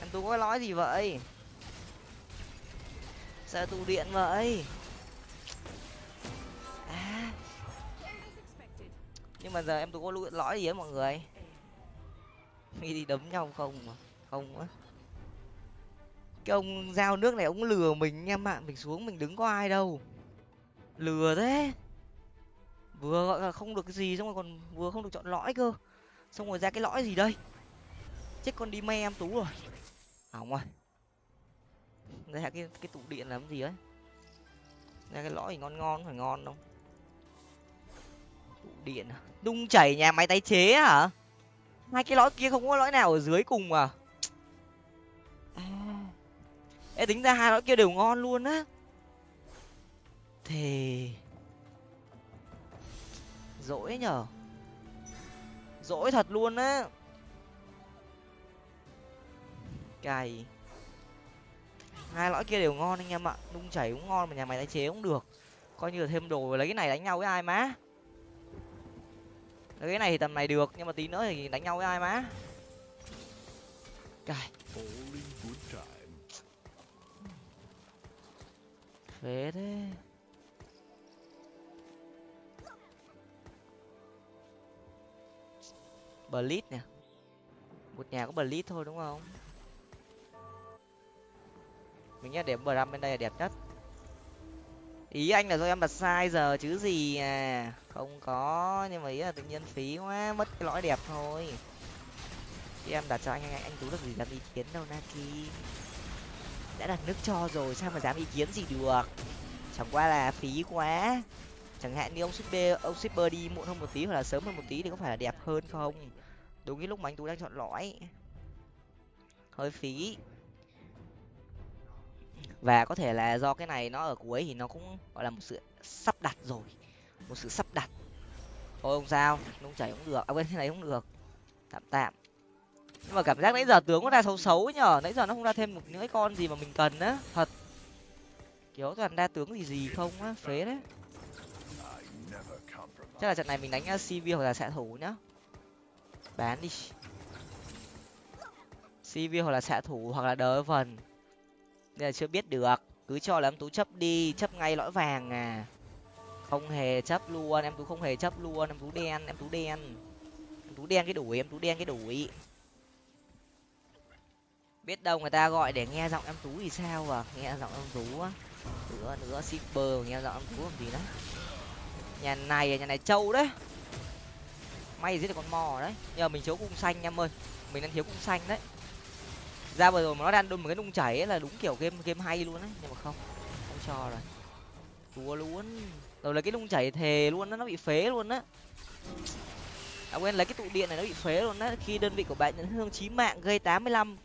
Anh tú có nói gì vậy? Sao tụ điện vậy? À. Nhưng mà giờ em tú có lỗi lõi gì á mọi người? Nghĩ đi đấm nhau không mà, không á cái ông giao nước này ông lừa mình em ạ mình xuống mình đứng có ai đâu. Lừa thế. Vừa gọi là không được cái gì, xong rồi còn vừa không được chọn lõi cơ xong rồi ra cái lõi gì đây? Chết con đi me em tú rồi. À, Hỏng rồi ra cái cái tủ điện làm gì ấy ra cái lõi thì ngon ngon phải ngon không tủ điện à? Đung chảy nhà máy tái chế hả? Hai cái lõi kia không có lõi nào ở dưới cùng à à Ê, tính ra hai lõi kia đều ngon luôn á. Thì dỗi nhở? Dỗi thật luôn á. Cày. Hai lõi kia đều ngon anh em ạ. Đung chảy cũng ngon mà nhà máy tái chế cũng được. Coi như là thêm đồ lấy cái này đánh nhau với ai má. Lấy cái này thì tầm này được nhưng mà tí nữa thì đánh nhau với ai má. Time. phế thế Blitz nè. Một nhà có Blitz thôi, đúng không? Mình nhá điểm Bram bên đây là đẹp nhất. Ý anh là do em đặt sai giờ chứ gì à. Không có, nhưng mà ý là tự nhiên phí quá, mất cái lõi đẹp thôi. Chứ em đặt cho anh anh anh tú được gì dám ý kiến đâu, naki. Đã đặt nước cho rồi, sao mà dám ý kiến gì được? Chẳng qua là phí quá chẳng hạn như ông shipper ông shipper đi muộn hơn một tí hoặc là sớm hơn một tí thì có phải là đẹp hơn không? Đúng cái lúc mà anh tú đang chọn lõi. Hơi phí. Và có thể là do cái này nó ở cuối thì nó cũng, gọi là một sự sắp đặt rồi. Một sự sắp đặt. Thôi không sao, nung chảy cũng được. À quên, cái này cũng được. Tạm tạm. Nhưng mà cảm giác nãy giờ tướng nó ra xấu xấu ấy nhở nãy giờ nó không ra thêm một những cái con gì mà mình cần á. Thật. Kiểu toàn đa tướng gì gì không á, phế đấy chắc là trận này mình đánh uh, cv hoặc là xạ thủ nhá. Bán đi. Cv hoặc là xạ thủ hoặc là đỡ vần. Đây là chưa biết được. Cứ cho là em tú chấp đi, chấp ngay lõi vàng à. Không hề chấp luôn, em tú không hề chấp luôn, em tú đen, em tú đen. Em tú đen cái đuổi, em tú đen cái đuổi. Biết đâu người ta gọi để nghe giọng em tú thì sao à? Nghe giọng em tú á. Nữa nữa shipper nghe giọng em tú làm gì đó nhà này nhà này trâu đấy. May giết được con mò đấy. Nhờ mình thiếu cung xanh em ơi. Mình đang thiếu cung xanh đấy. Ra vừa rồi mà nó đang đun một cái nung chảy ấy là đúng kiểu game game hay luôn đấy. Nhưng mà không không cho rồi. Đùa luôn. Rồi là cái nung chảy thề luôn đó nó bị phế luôn á. À quên lấy cái tụ điện này nó bị phế luôn á. Khi đơn vị của bạn nhận thương chí mạng gây tám mươi lăm.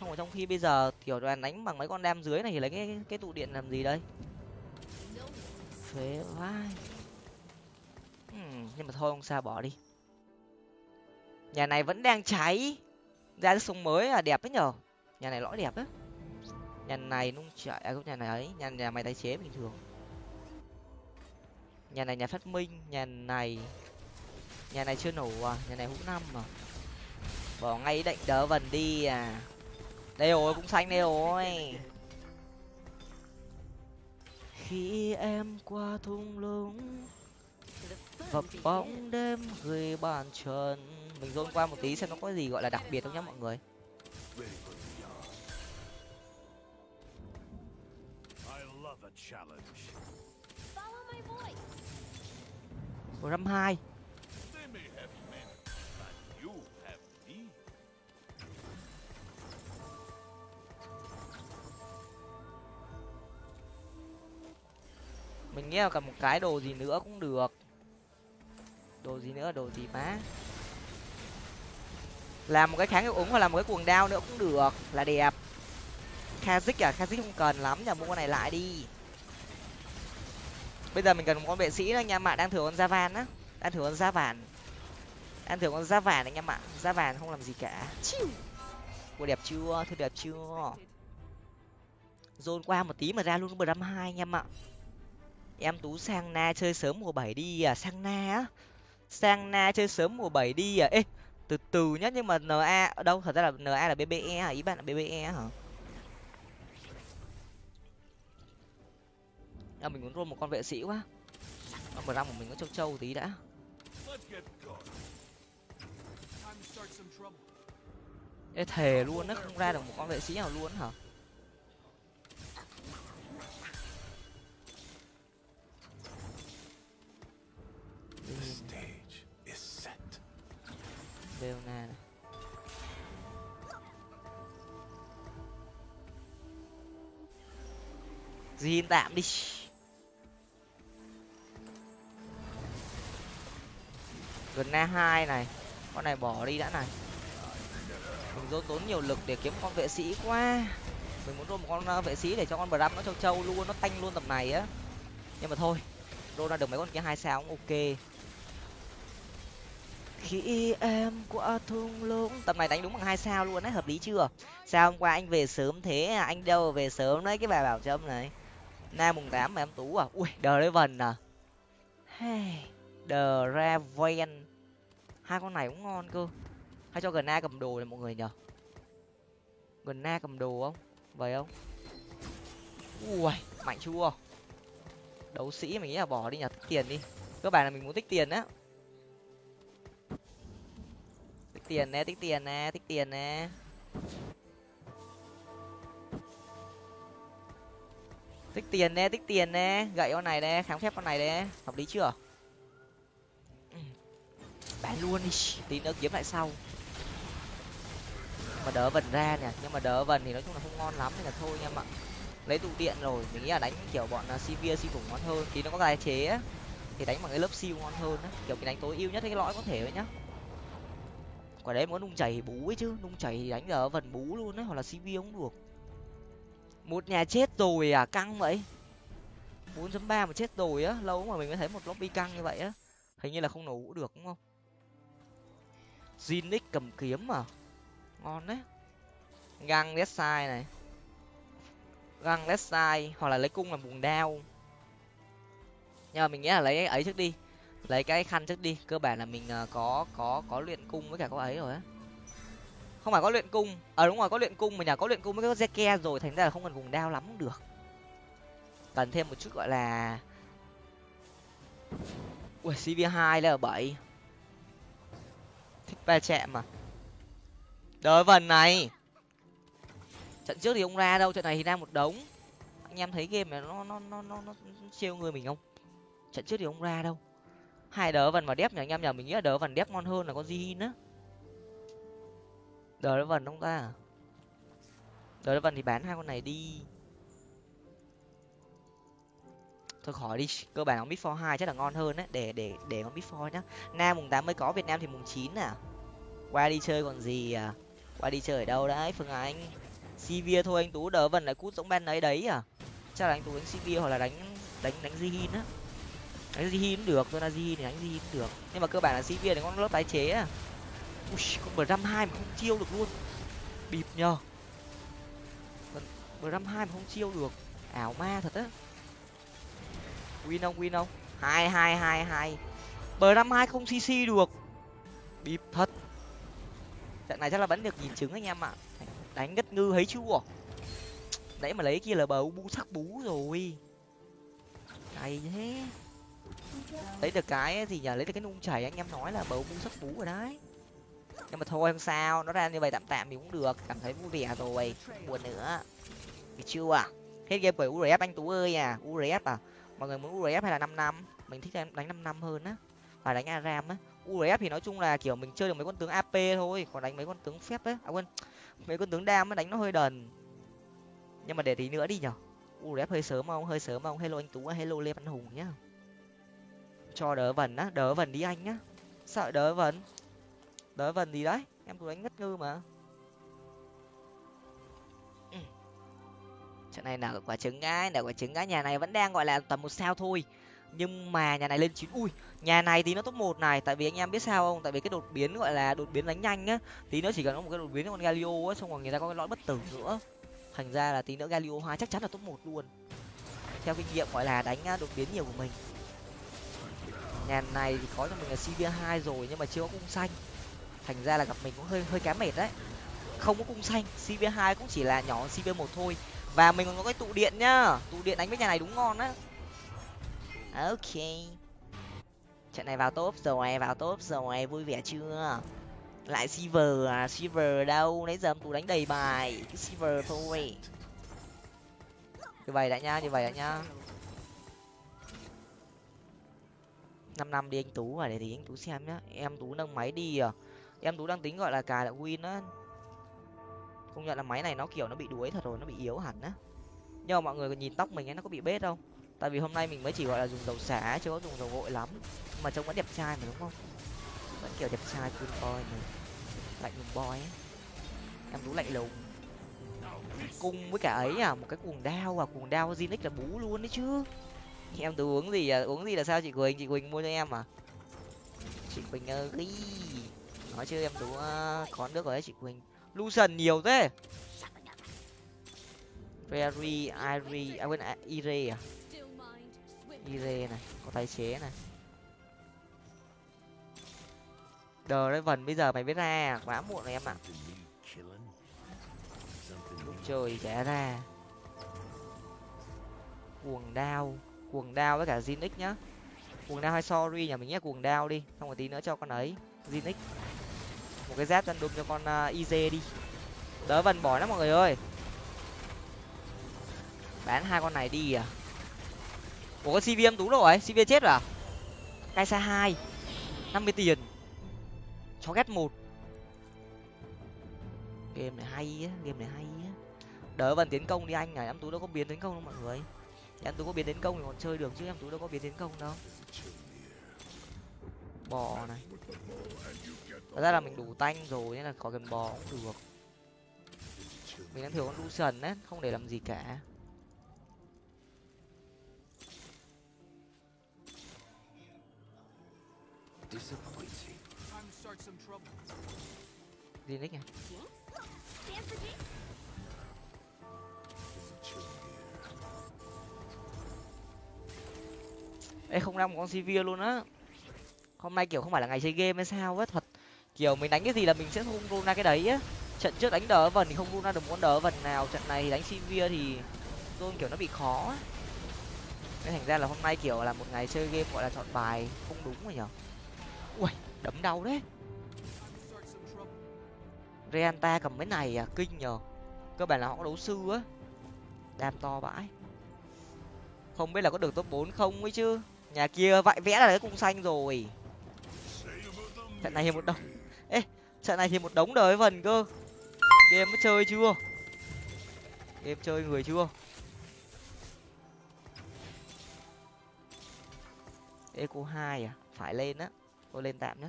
Xong rồi trong khi bây giờ, kiểu đoàn đánh bằng mấy con đam dưới này thì lấy cái cái tụ điện làm gì đây? Phế vai. Hmm, nhưng mà thôi không sao bỏ đi. Nhà này vẫn đang cháy. Ra cái sông mới là đẹp đấy nhở? Nhà này lõi đẹp á. Nhà này nung chạy à không, nhà này ấy, nhà nhà mày tái chế bình thường. Nhà này nhà phát minh, nhà này nhà này chưa nổ à nhà này hũ năm mà bỏ ngay định đỡ vần đi à. Đây rồi, cũng xanh đây rồi khi em qua thung lũng vập bóng đêm gửi bàn trần. Mình dôn qua một tí xem nó có gì gọi là đặc biệt không nhá mọi người. Ready for một trăm hai. Mình nghĩ là cần một cái đồ gì nữa cũng được. Đồ gì nữa, đồ gì má? Làm một cái kháng hiệu ứng hoặc là một cái cuồng đao nữa cũng được, là đẹp. Kazik à? Kazik không cần lắm nhờ mua con này lại đi. Bây giờ mình cần một con vệ sĩ anh em ạ. Đang thử con da van á. Đang thử con da vàn đang thử con da vàn anh em ạ. Da vàn không làm gì cả. Chiu. Ủa, đẹp chưa? Thôi đẹp chưa? Dồn qua một tí mà ra luôn bờ năm hai anh em ạ em tú sang na chơi sớm mùa bảy đi à? Sang na á? Sang na chơi sớm mùa bảy đi à? Ê từ từ nhá nhưng mà na ở đâu? Thật ra là na là bbe à ý bạn là bbe hả? À, mình muốn roll một con vệ sĩ quá. Con bờ răng của mình có châu châu tí đã. Ê thề luôn nó không ra được một con vệ sĩ nào luôn hả? Leona này. Zin tạm đi. Gần na hai này. Con này bỏ đi đã này. Mình dồn tốn nhiều lực để kiếm con vệ sĩ quá. Mình muốn rô một con uh, vệ sĩ để cho con Bram nó trâu trâu luôn, nó tanh luôn tầm này á. Nhưng mà thôi, rô ra được mấy con kia hai sao cũng ok khi em qua thung lũng. Tầm này đánh đúng bằng hai sao luôn đấy hợp lý chưa? Sao hôm qua anh về sớm thế à? anh đâu về sớm đấy cái bà bảo trâm này. Na mùng tám mà em tú à? Ui đờ đấy vần à? Hey, đờ ra ven. Hai con này cũng ngon cơ. Hay cho gần na cầm đồ này mọi người nhở gần na cầm đồ không? Vậy không? Ui mạnh chưa? Đấu sĩ mình nghĩ là bỏ đi nhờ tích tiền đi. Cơ bản là mình muốn tích tiền á. Tiền nè, tích tiền nè, tích tiền nè. Tích tiền nè, tích tiền nè. Gậy con này nè kháng phép con này nè. Hợp lý chưa? Bán luôn đi. Tí nữa kiếm lại sau. Mà đỡ vần ra nè. Nhưng mà đỡ vần thì nói chung là không ngon lắm nên là thôi anh em ạ. Lấy tụ điện rồi. Mình nghĩ là đánh kiểu bọn à, sivir siêu ngon hơn. Thì nó có tài chế á, thì đánh bằng cái lớp siêu ngon hơn á. Kiểu mình đánh tối ưu nhất cái lõi có thể đấy nhá quả đấy muốn nung chảy bú ấy chứ, nung chảy thì đánh ở vần bú luôn đấy, hoặc là cv cũng được. Một nhà chết rồi à căng vậy. bốn chấm ba mà chết rồi á, lâu mà mình mới thấy một lobby căng như vậy á. Hình như là không nổ ngủ được, đúng không? Zinix cầm kiếm mà ngon đấy. Găng left side này. Găng left side, hoặc là lấy cung làm buồn đao. Nhưng mà mình nghĩ là lấy ấy trước đi lấy cái khăn trước đi cơ bản là mình ờ, có có có luyện cung với cả có ấy rồi á. Không phải có luyện cung ờ à, đúng rồi có luyện cung mình nhà có luyện cung với có zeke rồi thành ra là không cần vùng đao lắm cũng được. Cần thêm một chút gọi là ui cv hai là bảy. Thích ba chạm mà. Đợi vần này. Trận trước thì ông ra đâu trận này thì ra một đống. Anh em thấy game này nó nó nó nó nó siêu người mình không? Trận trước thì ông ra đâu hai đỡ vần và đép nhỉ, anh em nhỉ mình nghĩ là đỡ vần đép ngon hơn là con Jin á. Đỡ vần không ta? Đỡ vần thì bán hai con này đi. Thôi khỏi đi, cơ bản con mid for hai chắc là ngon hơn đấy, để để để con mid for nhá. Nam mùng tám mới có, việt nam thì mùng chín à. Qua đi chơi còn gì à? Qua đi chơi ở đâu đấy, phương anh? Sivir thôi, anh tú đỡ vần lại cút giống ben ấy đấy à. Chắc là anh tú đánh sivir hoặc là đánh đánh đánh zihin á đánh gì cũng được tôi là gì thì đánh gì cũng được. Nhưng mà cơ bản là sĩ viên thì con lớp tái chế à ui, con bờ năm hai mà không chiêu được luôn. Bịp nhờ. Vâng, bờ năm hai mà không chiêu được. Ảo ma thật á. Win không win không? Hai hai hai hai. Bờ năm hai không cc được. Bịp thật. Trận này chắc là vẫn được nhìn chứng anh em ạ. Đánh ngất ngư thấy chưa? Nãy mà lấy kia là bờ u bu sắc bú rồi. Cày thế lấy được cái thì nhờ lấy được cái nung chảy, anh em nói là bầu bu sắc bú rồi đấy. Nhưng mà thôi, không sao. Nó ra như vậy tạm tạm thì cũng được. Cảm thấy vui vẻ rồi. Buồn nữa. Được chưa à hết game bởi urf anh tú ơi à. Urf à? Mọi người muốn urf hay là năm năm? Mình thích đánh năm năm hơn á. Phải đánh aram á. Urf thì nói chung là kiểu mình chơi được mấy con tướng ap thôi. Còn đánh mấy con tướng phép ấy à quên. Mấy con tướng đam á, đánh nó hơi đần. Nhưng mà để tí nữa đi nhở urf hơi sớm không hơi sớm không hello anh tú, hello lê văn hùng nhá cho đỡ vần á, đỡ vần đi anh nhá. Sợ đỡ vần. Đỡ vần gì đấy, em tú đánh ngất ngư mà. Ừ. Trận này là quả trứng á là quả trứng á nhà này vẫn đang gọi là tầm một sao thôi. Nhưng mà nhà này lên chín, ui, nhà này thì nó top một này. Tại vì anh em biết sao không? Tại vì cái đột biến gọi là đột biến đánh nhanh á, tí nữa chỉ cần có một cái đột biến con galio á, xong rồi người ta có cái lõi bất tử nữa. Thành ra là tí nữa galio hai chắc chắn là top một luôn. Theo kinh nghiệm gọi là đánh à, đột biến nhiều của mình nhà này thì có cho mình là cv hai rồi, nhưng mà chưa có cung xanh. Thành ra là gặp mình cũng hơi hơi kém mệt đấy. Không có cung xanh cv hai cũng chỉ là nhỏ cv một thôi. Và mình còn có cái tụ điện nhá. Tụ điện đánh với nhà này đúng ngon á. Ok. Trận này vào top rồi, vào top rồi, vui vẻ chưa? Lại silver à? Silver đâu? Nãy giờ tụ đánh đầy bài. Cái silver thôi. Như vậy đã nhá như vậy đã nhá năm năm đi anh tú và để thì anh tú xem nhá. Em tú nâng máy đi à. Em tú đang tính gọi là cài lại win á. Công nhận là máy này nó kiểu nó bị đuối thật rồi, nó bị yếu hẳn á. Nhưng mà mọi người nhìn tóc mình ấy, nó có bị bết không? Tại vì hôm nay mình mới chỉ gọi là dùng dầu xả chứ có dùng dầu gội lắm. Mà trông vẫn đẹp trai mà, đúng không? Vẫn kiểu đẹp trai, cool boy này lạnh lùng boy ấy. Em tú lạnh lùng. Cung với cả ấy à một cái cuồng đao à. Cuồng đao Zinix là bú luôn đấy chứ em tú uống gì à uống gì là sao chị quỳnh chị quỳnh mua cho em à chị quỳnh ơi nói chứ em tú uh, có nước rồi đấy chị quỳnh lucian nhiều thế very Iri, à quên à, Ire à? Ire này, có tái chế này. Đờ đấy vần bây giờ mày biết ra, à? quá muộn rồi em ạ. Lúc trời trẻ ra. Cuồng đao, cuồng đao với cả Zinix nhá. Cuồng đao hay sorry nhà mình nhé cuồng đao đi, xong một tí nữa cho con ấy, Zinix. Một cái giáp chân đùm cho con à, uh, iz đi. Đỡ vần bỏ lắm mọi người ơi. Bán hai con này đi à? Ủa cv em tú rồi cv chết rồi à? Cai xa hai năm mươi tiền. Chó ghét một. Game này hay á game này hay á. Đỡ vần tiến công đi anh à em tú đâu có biến tiến công đâu mọi người em tú có biến tiến công thì còn chơi được chứ em tú đâu có biến tiến công đâu. Bò này. Thật ra là mình đủ tanh rồi nên là có cần bò cũng được. Mình đang thiếu con Lucian á không để làm gì cả. Gì nick này Stand ê, không ra một con Sivir luôn á. Hôm nay kiểu không phải là ngày chơi game hay sao á, thật. Kiểu mình đánh cái gì là mình sẽ không run ra cái đấy á. Trận trước đánh đỡ vần thì không run ra được một con đỡ vần nào. Trận này thì đánh Sivir thì run kiểu nó bị khó á. Nên thành ra là hôm nay kiểu là một ngày chơi game gọi là chọn bài không đúng rồi nhở. Ui, đấm đau đấy. Reanta cầm mấy này à kinh nhờ cơ bản là họ có đấu sư á. Đam to vãi. Không biết là có được top 4 không ấy chứ nhà kia vãi vẽ là cái cung xanh rồi. Trận này thì một đống. Ê, trận này thì một đống đời vần cơ. Game mới chơi chưa? Game chơi người chưa? Eco hai à? Phải lên á. Tôi lên tạm nhá.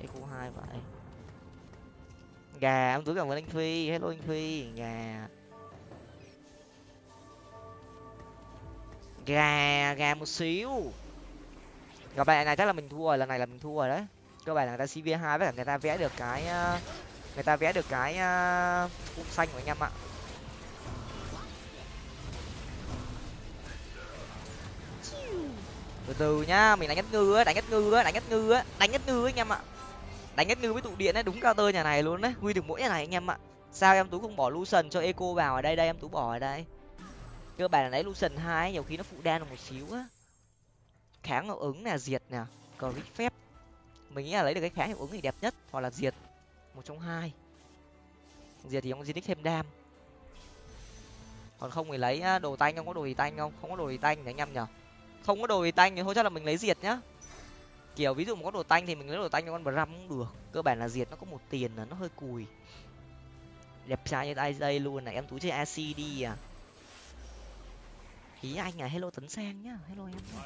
Eco hai vậy gà ông túi cảm ơn anh phi. Hello anh phi. Gà. Gà gà một xíu. Gặp lại này chắc là mình thua rồi, lần này là mình thua rồi đấy. Cơ bản là người ta cv hai với cả người ta vẽ được cái ờ, người ta vẽ được cái ờ, cung xanh của anh em ạ. Từ từ nhá, mình đánh nhất ngư á, đánh nhất ngư á, đánh nhất ngư á, đánh nhất ngư anh em ạ. Đánh nhất ngư với tụ điện ấy đúng cao tơ nhà này luôn đấy huy được mỗi nhà này anh em ạ. Sao em tú không bỏ lucian cho eco vào ở đây đây, em tú bỏ ở đây cơ bản là lấy lucian hai nhiều khi nó phụ đan được một xíu á. Kháng hiệu ứng là diệt nè cờ phép. Mình nghĩ là lấy được cái kháng hiệu ứng thì đẹp nhất, hoặc là diệt một trong hai. Diệt thì ông di thêm đam. Còn không thì lấy đồ tanh, không có đồ gì tanh không? Không có đồ gì tanh thì anh em nhở không có đồ gì tanh thì thôi, chắc là mình lấy diệt nhá. Kiểu ví dụ mà có đồ tanh thì mình lấy đồ tanh cho con bram cũng được. Cơ bản là diệt nó có một tiền là nó hơi cùi. Đẹp trai như tay đây luôn này, em tú chơi acd đi à ý anh à hello tấn sang nhá. Hello em nhá.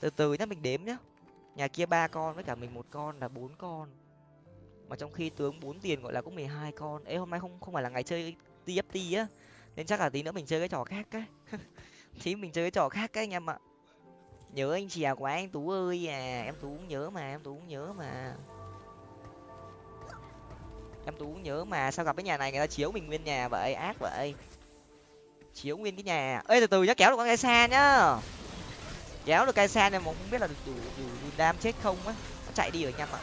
Từ từ nhá mình đếm nhá. Nhà kia ba con với cả mình một con là bốn con. Mà trong khi tướng bốn tiền gọi là cũng mười hai con. Ê hôm nay không không phải là ngày chơi tft á. Nên chắc là tí nữa mình chơi cái trò khác cái. Tí mình chơi cái trò khác cái anh em ạ. Nhớ anh chè quá anh tú ơi à. Em tú cũng nhớ mà em tú cũng nhớ mà em tú cũng nhớ mà sao gặp cái nhà này người ta chiếu mình nguyên nhà vậy? Ác vậy. Chiếu nguyên cái nhà. Ê từ từ nhá kéo được con cây xa nhá. Kéo được cây xa này mà không biết là đủ đủ đủ, đủ đam chết không á. Nó chạy đi rồi nha mọi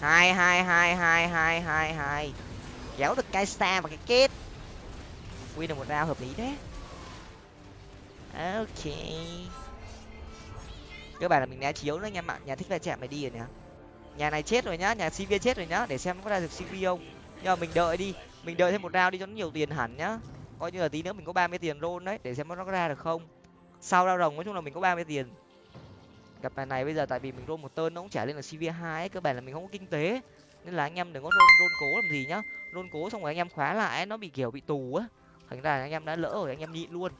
hai hai hai hai hai hai hai. Kéo được cây xa và cái kết. Win được một round hợp lý đấy ok. Các bạn là mình né chiếu nữa nha bạn nhà thích va chạm mày đi rồi nè nhà này chết rồi nhá, nhà cv chết rồi nhá, để xem có ra được cv không. Nhưng mà mình đợi đi, mình đợi thêm một round đi cho nó nhiều tiền hẳn nhá. Coi như là tí nữa mình có ba mươi tiền roll đấy, để xem nó có ra được không. Sau rau rồng nói chung là mình có ba mươi tiền. Gặp bài này bây giờ tại vì mình roll một tơn nó cũng trả lên là cv hai cơ bản là mình không có kinh tế. Nên là anh em đừng có roll roll cố làm gì nhá. Roll cố xong rồi anh em khóa lại nó bị kiểu bị tù á. Thành ra anh em đã lỡ rồi, anh em nhịn luôn.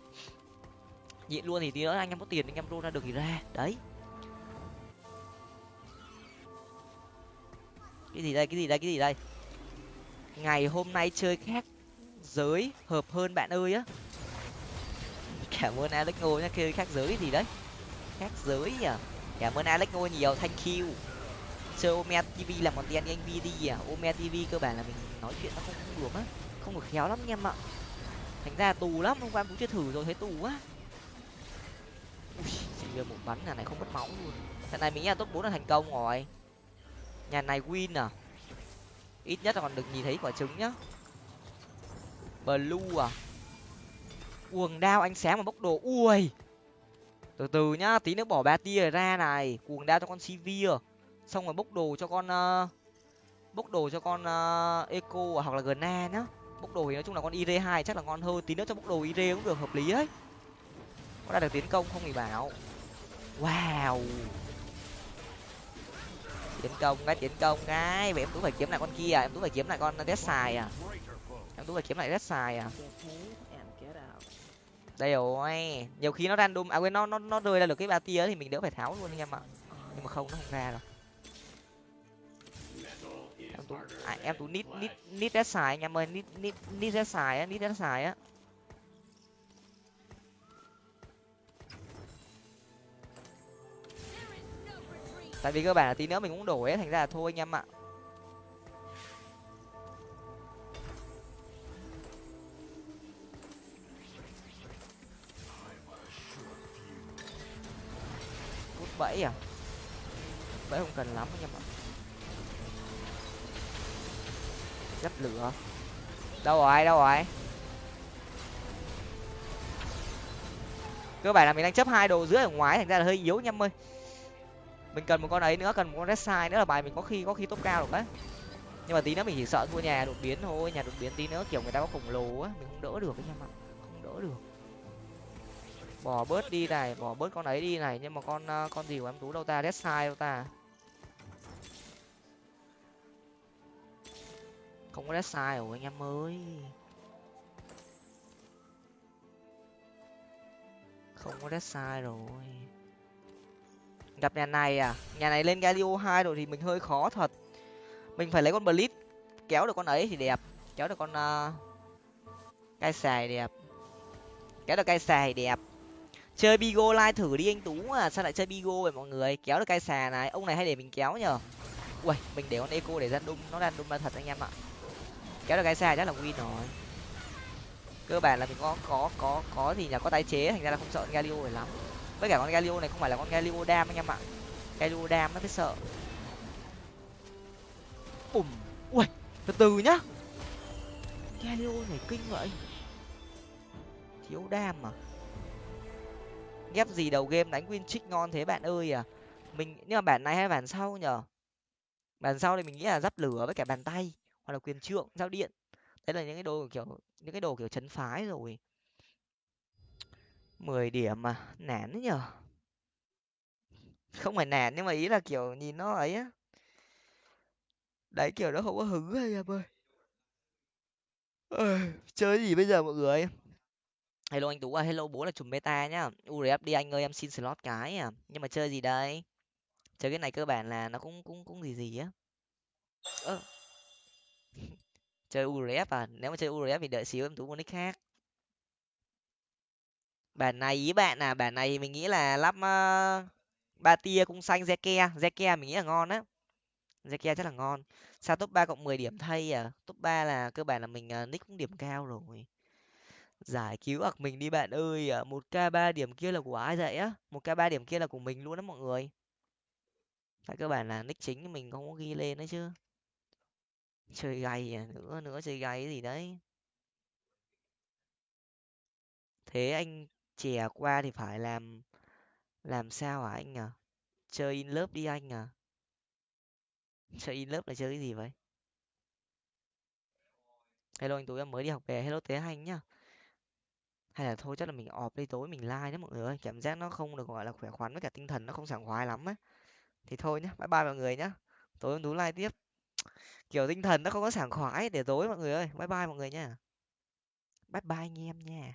Nhịn luôn thì tí nữa anh em có tiền anh em roll ra được thì ra. Đấy. Cái gì đây cái gì đây cái gì đây? Ngày hôm nay chơi khác giới hợp hơn bạn ơi á. Cảm ơn alex ngô nhá chơi khác giới gì đấy? Khác giới nhỉ? Cảm ơn alex ngô nhiều thank you. Chơi ome tv làm content anh vi đi à? Ome tv cơ bản là mình nói chuyện nó không, được á không được khéo lắm anh em ạ. Thành ra tù lắm hôm qua cũng chưa thử rồi thấy tù quá. Ui chỉ một bắn nhà này không mất máu luôn. Trận này mình nghĩ là top bốn là thành công rồi nhà này win à? Ít nhất là còn được nhìn thấy quả trứng nhá. Blue à? Cuồng đao ánh sáng mà bốc đồ ui! Từ từ nhá tí nữa bỏ ba tia ra này. Cuồng đao cho con sivir. Xong rồi bốc đồ cho con uh, bốc đồ cho con uh, eco à, hoặc là gna nhá. Bốc đồ thì nói chung là con ir hai chắc là ngon hơn. Tí nữa cho bốc đồ ir cũng được hợp lý đấy có ra được tiến công không thì bảo. Wow! Tiến công cái tiến công cái vậy em tú phải kiếm lại con kia à? em tú phải kiếm lại con đét xài à? Em tú phải kiếm lại đét xài à? Đây rồi. Nhiều khi nó random à quên nó nó nó rơi ra được cái ba tia thì mình đỡ phải tháo luôn anh em ạ. Nhưng mà không nó không ra rồi em tú à, em tú nít nít nít đét xài anh em ơi. Nít nít nít đét xài á nít đét xài á. Tại vì cơ bản là tí nữa mình cũng đổi ấy thành ra là thôi anh em ạ. Cút bẫy à? Bẫy không cần lắm anh em ạ. Dấp lửa. Đâu rồi đâu rồi? Cơ bản là mình đang chấp hai đồ dưới ở ngoài, thành ra là hơi yếu anh em ơi mình cần một con ấy nữa, cần một con red side nữa là bài mình có khi có khi top cao được đấy nhưng mà tí nữa mình chỉ sợ thua nhà đột biến thôi, nhà đột biến tí nữa kiểu người ta có khổng lồ á, mình không đỡ được anh em ạ không đỡ được. Bỏ bớt đi này, bỏ bớt con ấy đi này, nhưng mà con ờ, con gì của em tú đâu ta, red side đâu ta? Không có red side rồi anh em ơi. Không có red side rồi gặp nhà này à? Nhà này lên galio hai rồi thì mình hơi khó thật. Mình phải lấy con blitz kéo được con ấy thì đẹp. Kéo được con à, uh, cây xài đẹp. Kéo được cây xài đẹp. Chơi bigo lai thử đi anh tú à sao lại chơi bigo vậy mọi người? Kéo được cây xà này ông này hay để mình kéo nhở ui mình để con eco để ra đun nó ra đun là thật anh em ạ. Kéo được cây xà chắc là win rồi. Cơ bản là mình có có có có gì nhà có tái chế thành ra là không sợ galio rồi lắm với cả con galio này không phải là con galio đam anh em ạ. Galio đam nó mới sợ. Bùm. Ui từ từ nhá. Galio này kinh vậy. Thiếu đam à? Ghép gì đầu game đánh win trích ngon thế bạn ơi à? Mình, nhưng mà bản này hay bản sau nhở bản sau thì mình nghĩ là giáp lửa với cả bàn tay, hoặc là quyền trượng, giao điện. Đấy là những cái đồ kiểu, những cái đồ kiểu chấn phái rồi mười điểm mà nản đấy nhở? Không phải nản nhưng mà ý là kiểu nhìn nó ấy á. Đấy kiểu nó không có hứng hay em ơi. Ơi, chơi gì bây giờ mọi người? Hello anh tú à hello bố là chùm meta nhá. Urf đi anh ơi em xin slot cái à. Nhưng mà chơi gì đây? Chơi cái này cơ bản là nó cũng cũng cũng gì gì á. Ơ. Chơi urf à? Nếu mà chơi urf thì đợi xíu em tú một nick khác bản này ý bạn à bản này mình nghĩ là lắp uh, ba tia cung xanh zeke zeke mình nghĩ là ngon á. Zeke chắc là ngon. Sao top ba cộng mười điểm thay à? Top ba là cơ bản là mình uh, nick cũng điểm cao rồi. Giải cứu ặc mình đi bạn ơi ờ, một k ba điểm kia là của ai vậy á? Một k ba điểm kia là của mình luôn đó mọi người. Tại cơ bản là nick chính mình không có ghi lên đấy chứ. Chơi gay à nữa nữa chơi gay gì đấy. Thế anh chè qua thì phải làm làm sao hả anh à chơi in lớp đi anh à? Chơi in lớp là chơi cái gì vậy? Hello anh tối em mới đi học về, hello thế anh nhá. Hay là thôi chắc là mình ọp đi, tối mình like nhé mọi người ơi. Cảm giác nó không được, gọi là, khỏe khoắn với cả tinh thần nó không sảng khoái lắm á thì thôi nhá, bye bye mọi người nhá. Tối em tú like tiếp. Kiểu tinh thần nó không có sảng khoái để tối mọi người ơi. Bye bye mọi người nha. Bye bye anh em nha.